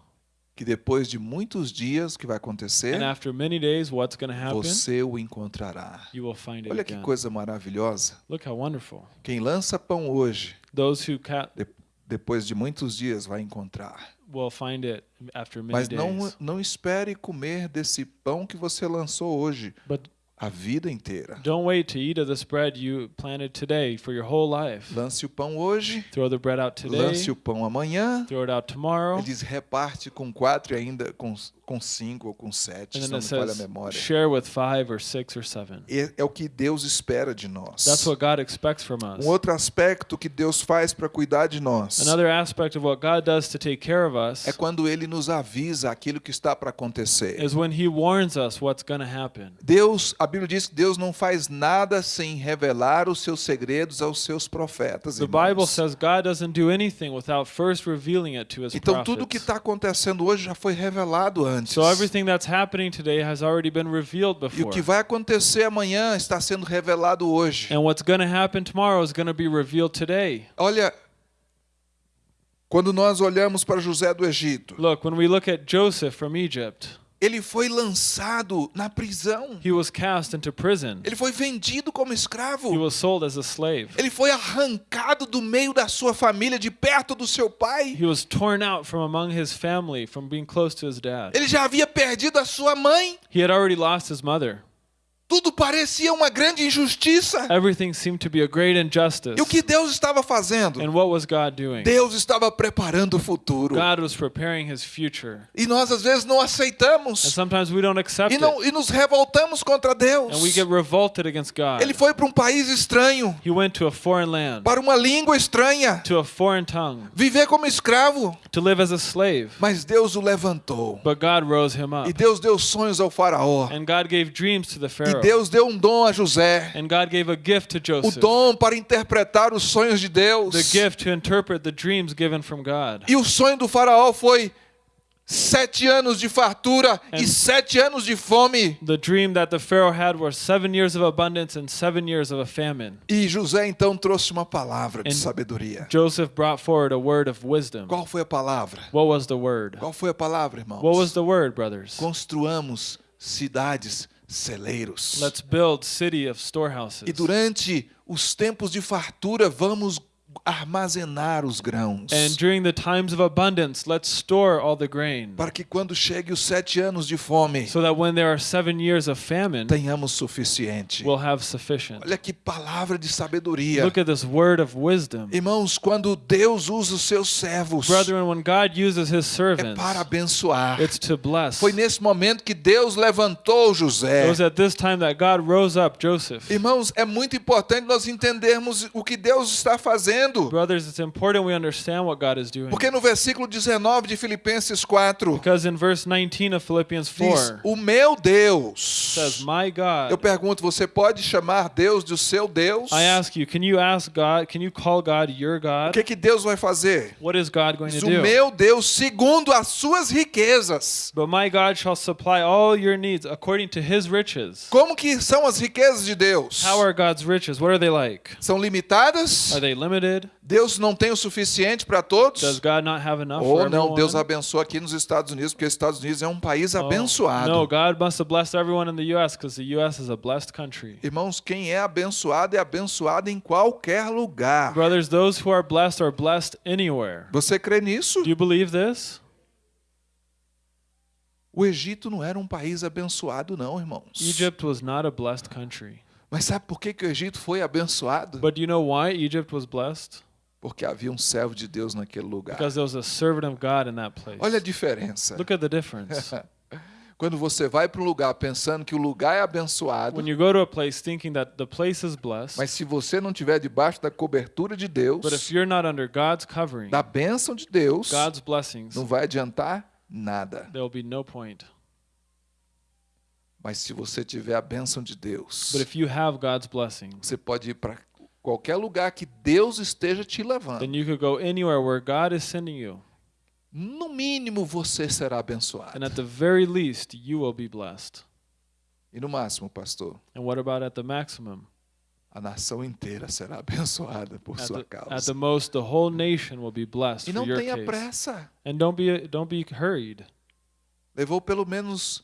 que depois de muitos dias o que vai acontecer, And after many days, what's going to happen? você o encontrará. You will find it Olha que again. coisa maravilhosa. Look how wonderful. Quem lança pão hoje, Those who ca- de- depois de muitos dias vai encontrar. will find it after many Mas não, days. não espere comer desse pão que você lançou hoje But a vida inteira. don't wait to eat of this bread you planted today for your whole life. Lance o pão hoje, Throw the bread out today. lance o pão amanhã. Throw it out tomorrow. Ele diz reparte com quatro e ainda com, com cinco ou com sete, se não me falha a memória. share with five or six or seven. É, é o que Deus espera de nós. That's what God expects from us. Um outro aspecto que Deus faz para cuidar de nós Another aspect of what God does to take care of us é quando Ele nos avisa aquilo que está para acontecer. is when He warns us what's going to happen. Deus, a Bíblia diz que Deus não faz nada sem revelar os seus segredos aos seus profetas. The irmãos. Bible says God doesn't do anything without first revealing it to His Então tudo que prophets. está acontecendo hoje já foi revelado antes. So everything that's happening today has already been revealed E o before. que vai acontecer amanhã está sendo revelado hoje. And what's going to happen tomorrow is going to be revealed today. Olha, quando nós olhamos para José do Egito, Look, when we look at Joseph from Egypt, ele foi lançado na prisão. He was cast into prison. Ele foi vendido como He escravo. was sold as a slave. Ele foi arrancado do meio da sua família, de perto do seu pai. He was torn out from among his family from being close to his dad. Ele já havia perdido a sua mãe. He had already lost his mother. Tudo parecia uma grande injustiça. Everything seemed to be a great injustice. E o que Deus estava fazendo? And what was God doing? Deus estava preparando o futuro. God was preparing his future. E nós às vezes não And aceitamos. sometimes we don't accept E, não, e nos revoltamos contra Deus. And we get revolted against God. Ele foi para um país estranho, He went to a foreign land, para uma língua estranha, to a foreign tongue, viver como escravo. to live as a slave. Mas Deus o levantou. But God rose him up. E Deus deu sonhos ao faraó. And God gave dreams to the E. Deus deu um dom a José. And God gave a gift to O Joseph. dom para interpretar os sonhos de Deus. The gift to interpret the dreams given from God. E o sonho do faraó foi sete anos de fartura e And- sete anos de fome. The dream that the Pharaoh had was seven years of abundance and seven years of a famine. E José então trouxe uma palavra de And- sabedoria. Joseph brought forward a word of wisdom. Qual foi a palavra? What was the word? Qual foi a palavra, irmãos? What was the word, brothers? Construamos cidades celeiros. Let's build city of storehouses. E durante os tempos de fartura, vamos armazenar os grãos. And during the times of abundance, let's store all the grain. Para que quando chegue os sete anos de fome, So that when there are seven years of famine, tenhamos suficiente. we'll have sufficient. Olha que palavra de sabedoria. Look at this word of wisdom. Irmãos, quando Deus usa os seus servos, Brethren, when God uses his é servants, para abençoar. it's to bless. Foi nesse momento que Deus levantou It José. was at this time that God rose up Joseph. Irmãos, é muito importante nós entendermos o que Deus está fazendo. Brothers, it's important we understand what God is doing. Porque no versículo 19 de Filipenses 4, Because in verse 19 of Philippians diz: 4 O meu Deus. says, My Eu God. pergunto, você pode chamar Deus de seu Deus? I ask you, can you ask God, can you call God your O God? que, que Deus vai fazer? What is God going to Diz, o do? meu Deus, segundo as suas riquezas. But my God shall supply all your needs according to his riches. Como que são as riquezas de Deus? How are God's riches? What are they like? São limitadas? Are they limited? Deus não tem o suficiente para Does todos? God not have enough Ou for não, everyone? Deus abençoa aqui nos Estados Unidos, porque os Estados Unidos é um país Oh, abençoado. No, God must have blessed everyone in the U.S. because the U.S. is a blessed country. Irmãos, quem é abençoado é abençoado em qualquer lugar. Brothers, those who are blessed are blessed anywhere. Você crê nisso? Do you believe this? O Egito não era um país abençoado, não, irmãos. Egypt was not a blessed country. Mas sabe por que, que o Egito foi abençoado? But do you know why Egypt was blessed? Porque havia um servo de Deus naquele lugar. Because there was a servant of God in that place. Olha a diferença. Look at the difference. Quando você vai para um lugar pensando que o lugar é abençoado, when you go to a place thinking that the place is blessed, mas se você não estiver debaixo da cobertura de Deus, but if you're not under God's covering, da bênção de Deus, God's blessings, não vai adiantar nada. there will be no point. Mas se você tiver a bênção de Deus, But if you have God's blessings, você pode ir para qualquer lugar que Deus esteja te levando. No mínimo você será abençoado. And at the very least, you will be blessed. E no máximo, pastor, And what about at the maximum? a nação inteira será abençoada por At sua the, at causa. the most, the whole nation will be blessed E não tenha case. pressa. And don't be don't be hurried. Levou pelo menos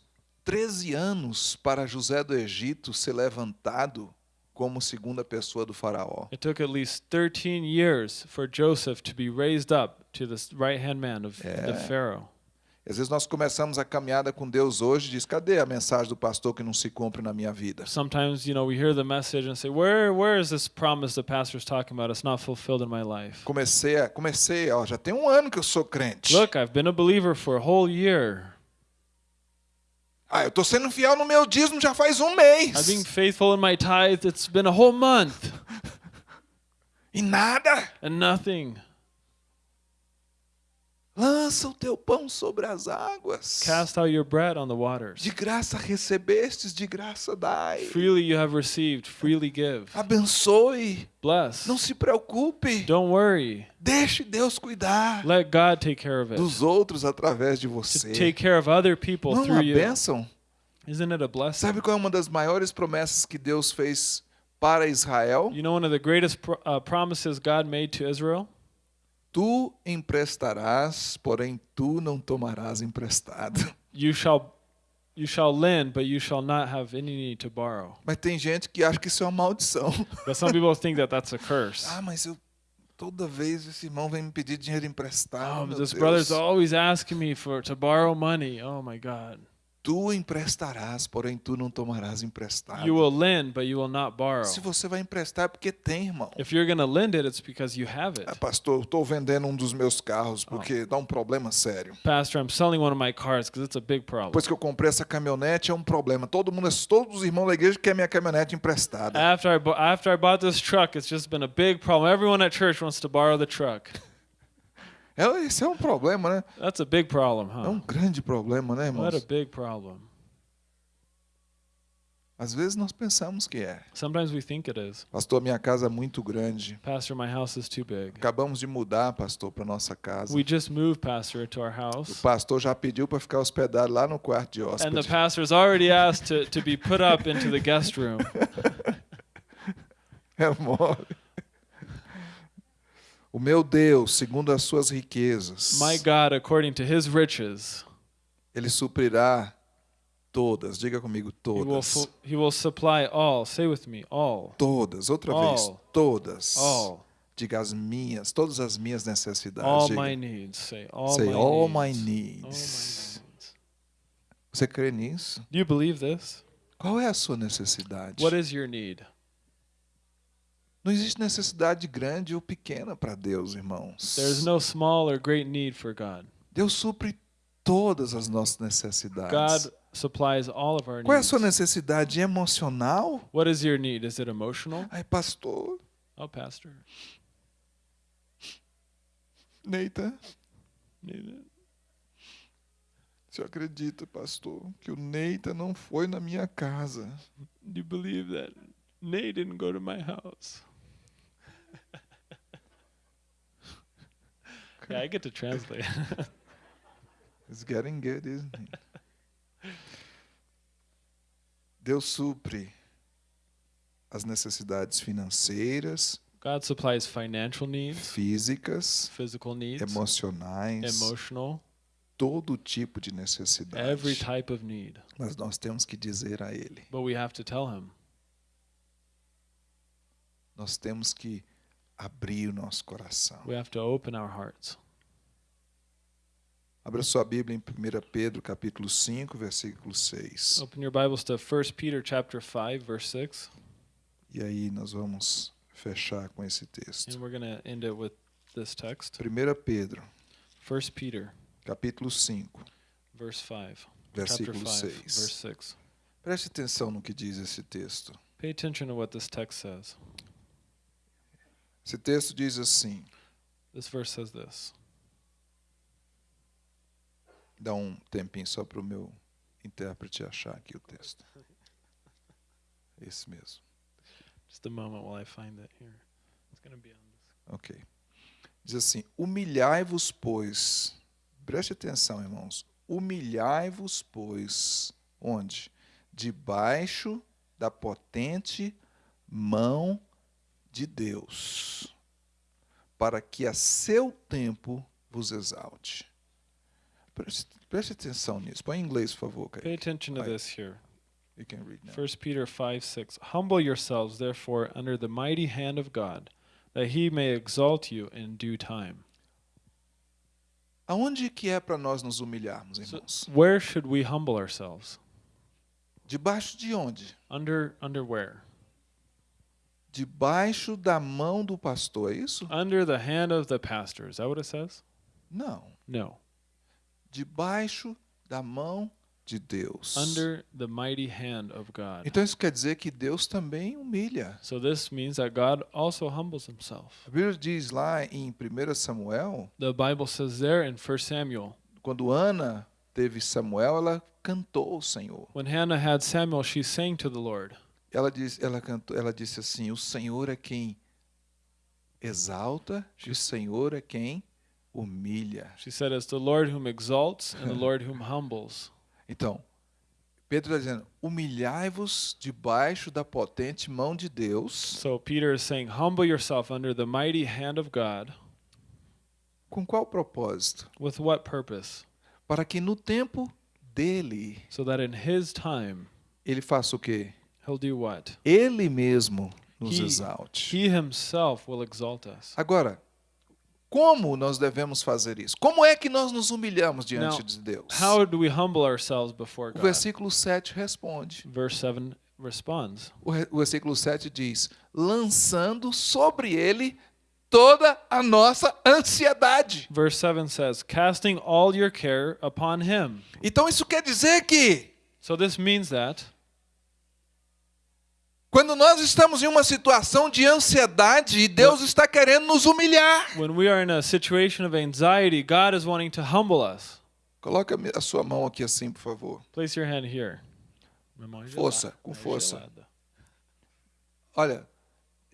13 anos para José do Egito ser levantado como segunda pessoa do faraó. It took at least 13 years for Joseph to be raised up to the right hand man of the Yeah. Pharaoh. Às vezes nós começamos a caminhada com Deus hoje e diz: cadê a mensagem do pastor que não se cumpre na minha vida? Sometimes, you know, we hear the message and say, Where where is this promise the pastor's talking about? It's not fulfilled in my life. Comecei, a, comecei, ó, já tem um ano que eu sou crente. Look, I've been a believer for a whole year. Ah, eu estou sendo fiel no meu dízimo já faz um mês. I've been faithful in my tithe. It's been a whole month E nada. and nothing. Lança o teu pão sobre as águas. Cast out your bread on the waters. De graça recebestes, de graça dai. Freely you have received, freely give. Abençoe. Bless. Não se preocupe. Don't worry. Deixe Deus cuidar Let God take care of it. dos outros através de To você. take care of other people Não é through uma you. bênção? Isn't it a blessing? Sabe qual é uma das maiores promessas que Deus fez para Israel? You know one of the greatest uh, promises God made to Israel? Tu emprestarás, porém tu não tomarás emprestado. You shall You shall lend, but you shall not have any need to borrow. Mas tem gente que acha que isso é uma maldição. But some people think that that's a curse. Ah, mas eu toda vez esse irmão vem me pedir dinheiro emprestado. Oh, this Deus. brother's always asking me for to borrow money. Oh my God. Tu emprestarás, porém tu não tomarás emprestado. You will lend, but you will not borrow. Se você vai emprestar é porque tem, irmão. If you're going to lend it, it's because you have Ah, it. pastor, eu estou vendendo um dos meus carros porque dá um problema sério. Pastor, I'm selling one of my cars because it's a big problem. Depois que eu comprei essa caminhonete é um problema. Todo mundo, todos os irmãos da igreja querem minha caminhonete emprestada. After I, after I bought this truck, it's just been a big problem. Everyone at church wants to borrow the truck. É, esse é um problema, né? That's a big problem, É um huh? grande problema, né, What a irmãos? big problem. Às vezes nós pensamos que é. Sometimes we think it is. Pastor, minha casa é muito grande. Pastor, my house is too big. Acabamos de mudar, pastor, para nossa casa. We just moved, Pastor, to our O house. pastor já pediu para ficar hospedado lá no quarto de And the hóspede. pastor's already asked to, to be put up into the guest room. É mole. O meu Deus, segundo as suas riquezas, My God, according to his riches, ele suprirá todas. Diga comigo, he will, todas. he will supply all. Say with me, all. Todas, outra vez, All. todas. All. Diga as minhas, todas as minhas necessidades. All Diga. my needs. Say all Say my all needs. my All my needs. needs. Você crê nisso? Do you believe this? Qual é a sua necessidade? What is your need? Não existe necessidade grande ou pequena para Deus, irmãos. There's no small or great need for God. Deus supre todas as nossas necessidades. God supplies all of our Qual é a needs. sua necessidade emocional? What is your need? Is it emotional? Ai, pastor, Oh, Pastor. Neita, Need it? você acredita, pastor, que o Neita não foi na minha casa? Do you believe that Nate didn't go to my house? yeah, I get to translate. It's getting good, isn't it? Deus supre as necessidades financeiras, God supplies financial needs, físicas, physical needs, emocionais, emotional, todo tipo de necessidade. every type of need. Mas nós temos que dizer a Ele, But we have to tell him. nós temos que abrir o nosso coração. We have to open our hearts. Abra sua Bíblia em 1 Pedro, capítulo 5, versículo 6. Open your Bibles to 1 Peter chapter 5 verse 6 E aí nós vamos fechar com esse texto. and we're going to end it with this text. 1 Pedro, 1 Peter capítulo 5, verse 5. Chapter versículo 5 6. verse 6. Preste atenção no que diz esse texto. Pay attention to what this text says. Esse texto diz assim: This verse says this. dá um tempinho só para o meu intérprete achar aqui o texto. Esse mesmo. Just a moment while I find it here. It's going to be on this. Ok. Diz assim: Humilhai-vos, pois. Preste atenção, irmãos. Humilhai-vos, pois. Onde? Debaixo da potente mão de Deus, para que a seu tempo vos exalte. Preste, preste atenção nisso. Põe em inglês, por favor, Pay attention to this here. You can read now. 1 Peter 5 6. Humble yourselves, therefore, under the mighty hand of God, that he may exalt you in due time. Aonde que é para nós nos humilharmos, So, irmãos? where should we humble ourselves? Debaixo de onde? Under under where? Debaixo da mão do pastor, é isso? Under the hand of the pastor. Is that what it says? Não. No. Debaixo da mão de Deus. Under the mighty hand of God. Então isso quer dizer que Deus também humilha. So this means that God also humbles himself. A Bíblia diz lá em 1 Samuel, The Bible says there in 1 Samuel, quando Ana teve Samuel, ela cantou ao Senhor. when Hannah had Samuel, she sang to the Lord. Ela, diz, ela, cantou, ela disse assim: O Senhor é quem exalta, e o Senhor é quem humilha. She said, It's the Lord whom exalts and the Lord whom humbles. Então, Pedro está dizendo: humilhai-vos debaixo da potente mão de Deus. So Peter is saying, Humble yourself under the mighty hand of God. Com qual propósito? With what purpose? Para que no tempo dele, so that in his time ele faça o quê? Ele mesmo nos He- exalte. He himself will exalt us. Agora, como nós devemos fazer isso? Como é que nós nos humilhamos diante Now, de Deus? How do we humble ourselves before O God? versículo 7 responde. Verse 7 responds. O, re- o versículo 7 diz: lançando sobre ele toda a nossa ansiedade. Verse 7 says, casting all your care upon him. Então isso quer dizer que So this means that quando nós estamos em uma situação de ansiedade, Deus está querendo nos humilhar. when we are in a situation of anxiety, God is wanting to humble us. Coloca a sua mão aqui assim, por favor. Place your hand here. Força, com força. Olha,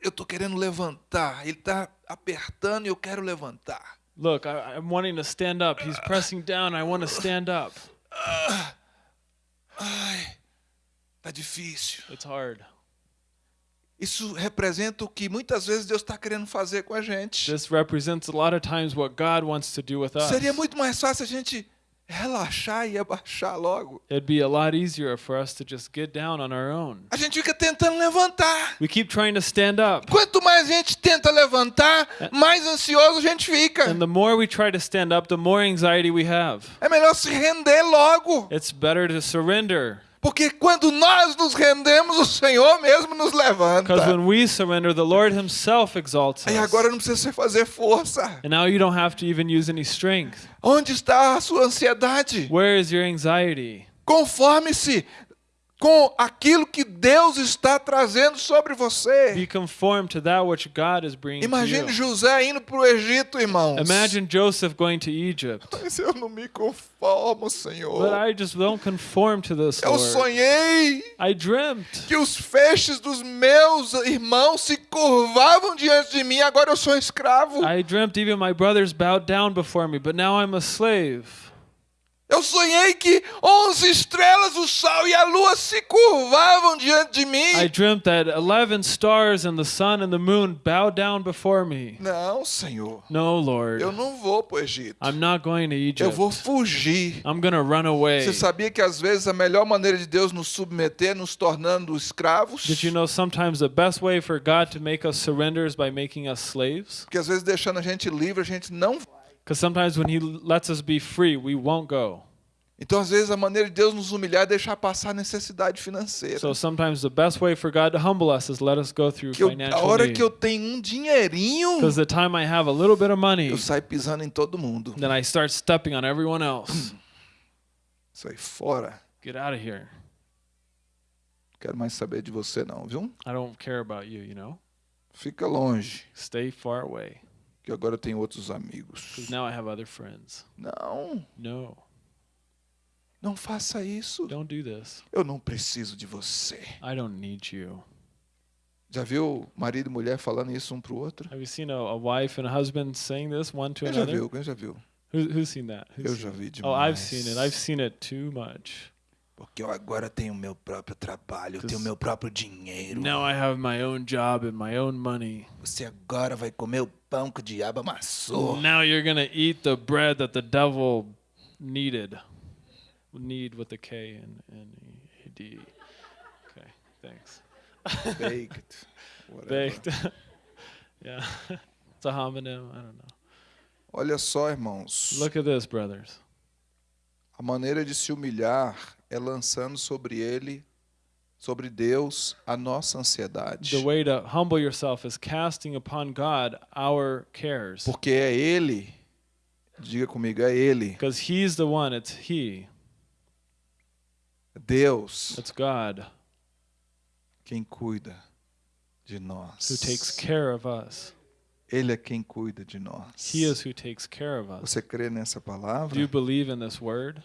eu estou querendo levantar. Ele está apertando e eu quero levantar. Look, I, I'm wanting to stand up. He's pressing down. I want to stand up. Ai, tá difícil. It's hard. Isso representa o que muitas vezes Deus está querendo fazer com a gente. This represents a lot of times what God wants to do with us. Seria muito mais fácil a gente relaxar e abaixar logo. It'd be a lot easier for us to just get down on our own. A gente fica tentando levantar. We keep trying to stand up. Quanto mais a gente tenta levantar, mais ansioso a gente fica. And the more we try to stand up, the more anxiety we have. É melhor se render logo. It's better to surrender. Porque quando nós nos rendemos, o Senhor mesmo nos levanta. Because when we surrender, the Lord Himself exalts us. agora não precisa fazer força. And now you don't have to even use any strength. Onde está a sua ansiedade? Where is your anxiety? Conforme-se com aquilo que Deus está trazendo sobre Be você. conformed to that which God is bringing Imagine. José indo para o Egito, irmãos. Imagine Joseph going to Egypt. Mas eu não me conformo, Senhor. But I just don't conform to this, Eu Lord. sonhei I dreamt que os feixes dos meus irmãos se curvavam diante de mim, agora eu sou escravo. I dreamt even my brothers bowed down before me, but now I'm a slave. Eu sonhei que onze estrelas, o sol e a lua se curvavam diante de mim. I dreamt that 11 stars and the sun and the moon bowed down before me. Não, Senhor. No, Lord. Eu não vou para o Egito. I'm not going to Eu Egypt. vou fugir. I'm going to run away. Você sabia que às vezes a melhor maneira de Deus nos submeter nos tornando escravos? Did you know sometimes the best way for God to make us surrender is by making us slaves? Porque às vezes deixando a gente livre, a gente não vai. Because sometimes when He lets us be free, we won't go. Então às vezes a maneira de Deus nos humilhar é deixar passar a necessidade financeira. So sometimes the best way for God to humble us is let us go through eu- a financial hora need. que eu tenho um dinheirinho, Because the time I have a little bit of money, eu saio pisando em todo mundo. then I start stepping on everyone else. Sai fora. Get out of here. Quero mais saber de você não, viu? I don't care about you, you know? Fica longe, Stay far away. Que agora eu tenho outros amigos. Now I have other friends. Não, No, não faça isso. don't do this. Eu não preciso de você. I don't need you. Já viu marido e mulher falando isso um pro outro? Have you seen a, a wife and a husband saying this one to Quem já another? viu? Quem já viu? Who, who's seen that? Who's Eu já vi demais. Oh, I've seen it. I've seen it too much. Porque eu agora tenho meu próprio trabalho, eu tenho meu próprio dinheiro. Now I have my own job and my own money. Você agora vai comer o pão que o diabo amassou. Now you're gonna eat the bread that the devil needed. Need with the K and, and E D. Okay, thanks. Baked. Baked. yeah, it's a homonym. I don't know. Olha só, irmãos. Look at this, brothers. A maneira de se humilhar é lançando sobre ele, sobre Deus, a nossa ansiedade. The way to humble yourself is casting upon God our cares. Porque é ele, diga comigo, é ele, Because He's the one, it's He, Deus, it's God, quem cuida de nós. who takes care of us. Ele é quem cuida de nós. He is who takes care of us. Você crê nessa Do you palavra? believe in this word?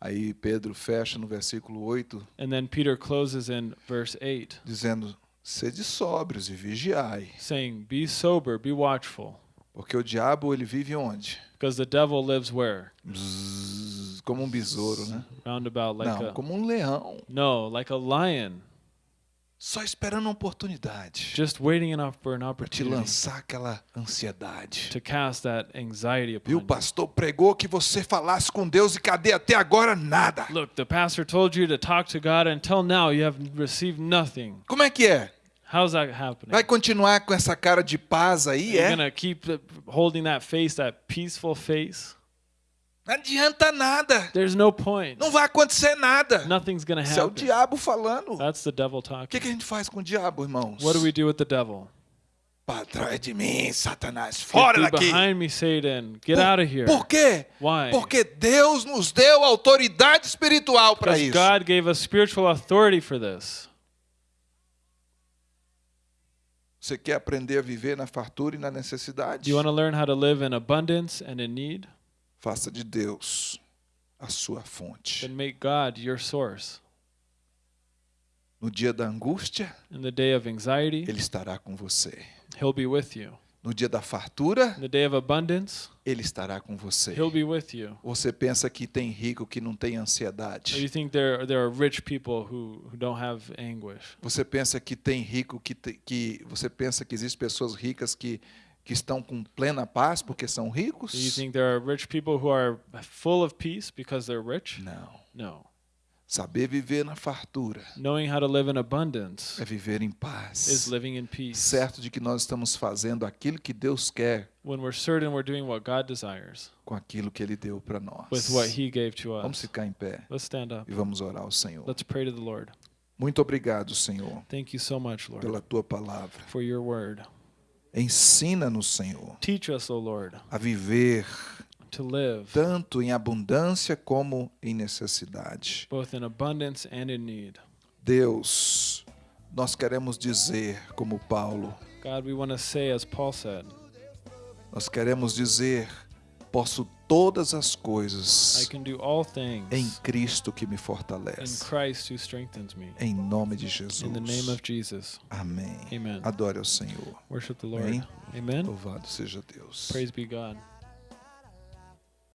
Aí Pedro fecha no versículo 8, And then Peter closes in verse 8, dizendo: Sede sóbrios e vigiai, saying, Be sober, be watchful. porque o diabo ele vive onde? Because the devil lives where? Bzzz, como um besouro, né? Roundabout like Não, a. como um leão. No, like a lion. Só esperando uma oportunidade just waiting enough for an para te opportunity lançar aquela ansiedade. to cast that anxiety upon E o you. pastor pregou que você falasse com Deus e cadê até agora nada? Look, the pastor told you to talk to God. Until now, you have received nothing. Como é que é? How's that happening? Vai continuar com essa cara de paz aí, You're é? gonna keep the- holding that face, that peaceful face. Não adianta nada. There's no point. Não vai acontecer nada. Nothing's gonna Isso é o happen. diabo falando. O That's the devil que, talking. que a gente faz com o diabo, irmãos? What do we do with the devil? Para trás de mim, Satanás. Fora daqui. behind me, Satan. Get Por- out of here. Por quê? Why? Porque Deus nos deu autoridade espiritual para isso. God gave us spiritual authority for this. Você quer aprender a viver na fartura e na necessidade? Do you want to learn how to live in abundance and in need? Faça de Deus a sua fonte. Then make God your source. No dia da angústia, In the day of anxiety, Ele estará com você. He'll be with you. No dia da fartura, In the day of abundance, Ele estará com você. He'll be with you. Você pensa que tem rico que não tem Or ansiedade. you think there there are rich people who, who don't have anguish? Você pensa que tem rico que, te- que você pensa que existem pessoas ricas que que estão com plena paz porque são ricos? Do you think there are rich people who are full of peace because they're rich? Não. No. Saber viver na fartura Knowing how to live in abundance é viver em is paz. living in peace. Certo de que nós estamos fazendo aquilo que Deus quer When we're certain we're doing what God desires com aquilo que Ele deu para nós. with what He gave to Vamos us. ficar em pé Let's stand up. e vamos orar ao Senhor. Let's pray to the Lord. Muito obrigado, Senhor, Thank you so much, Lord, pela tua palavra. for your word. Ensina-nos, Senhor, Teach us, Lord, a viver to live tanto em abundância como em necessidade. both in abundance and in need. Deus, nós queremos dizer, como Paulo, God, we want to say, as Paul said, nós queremos dizer, posso todas as coisas em Cristo que me fortalece. Em nome de Jesus. Amém. Amen. Adore ao Senhor. Worship the Lord. Amém. Louvado seja Deus. Praise be God.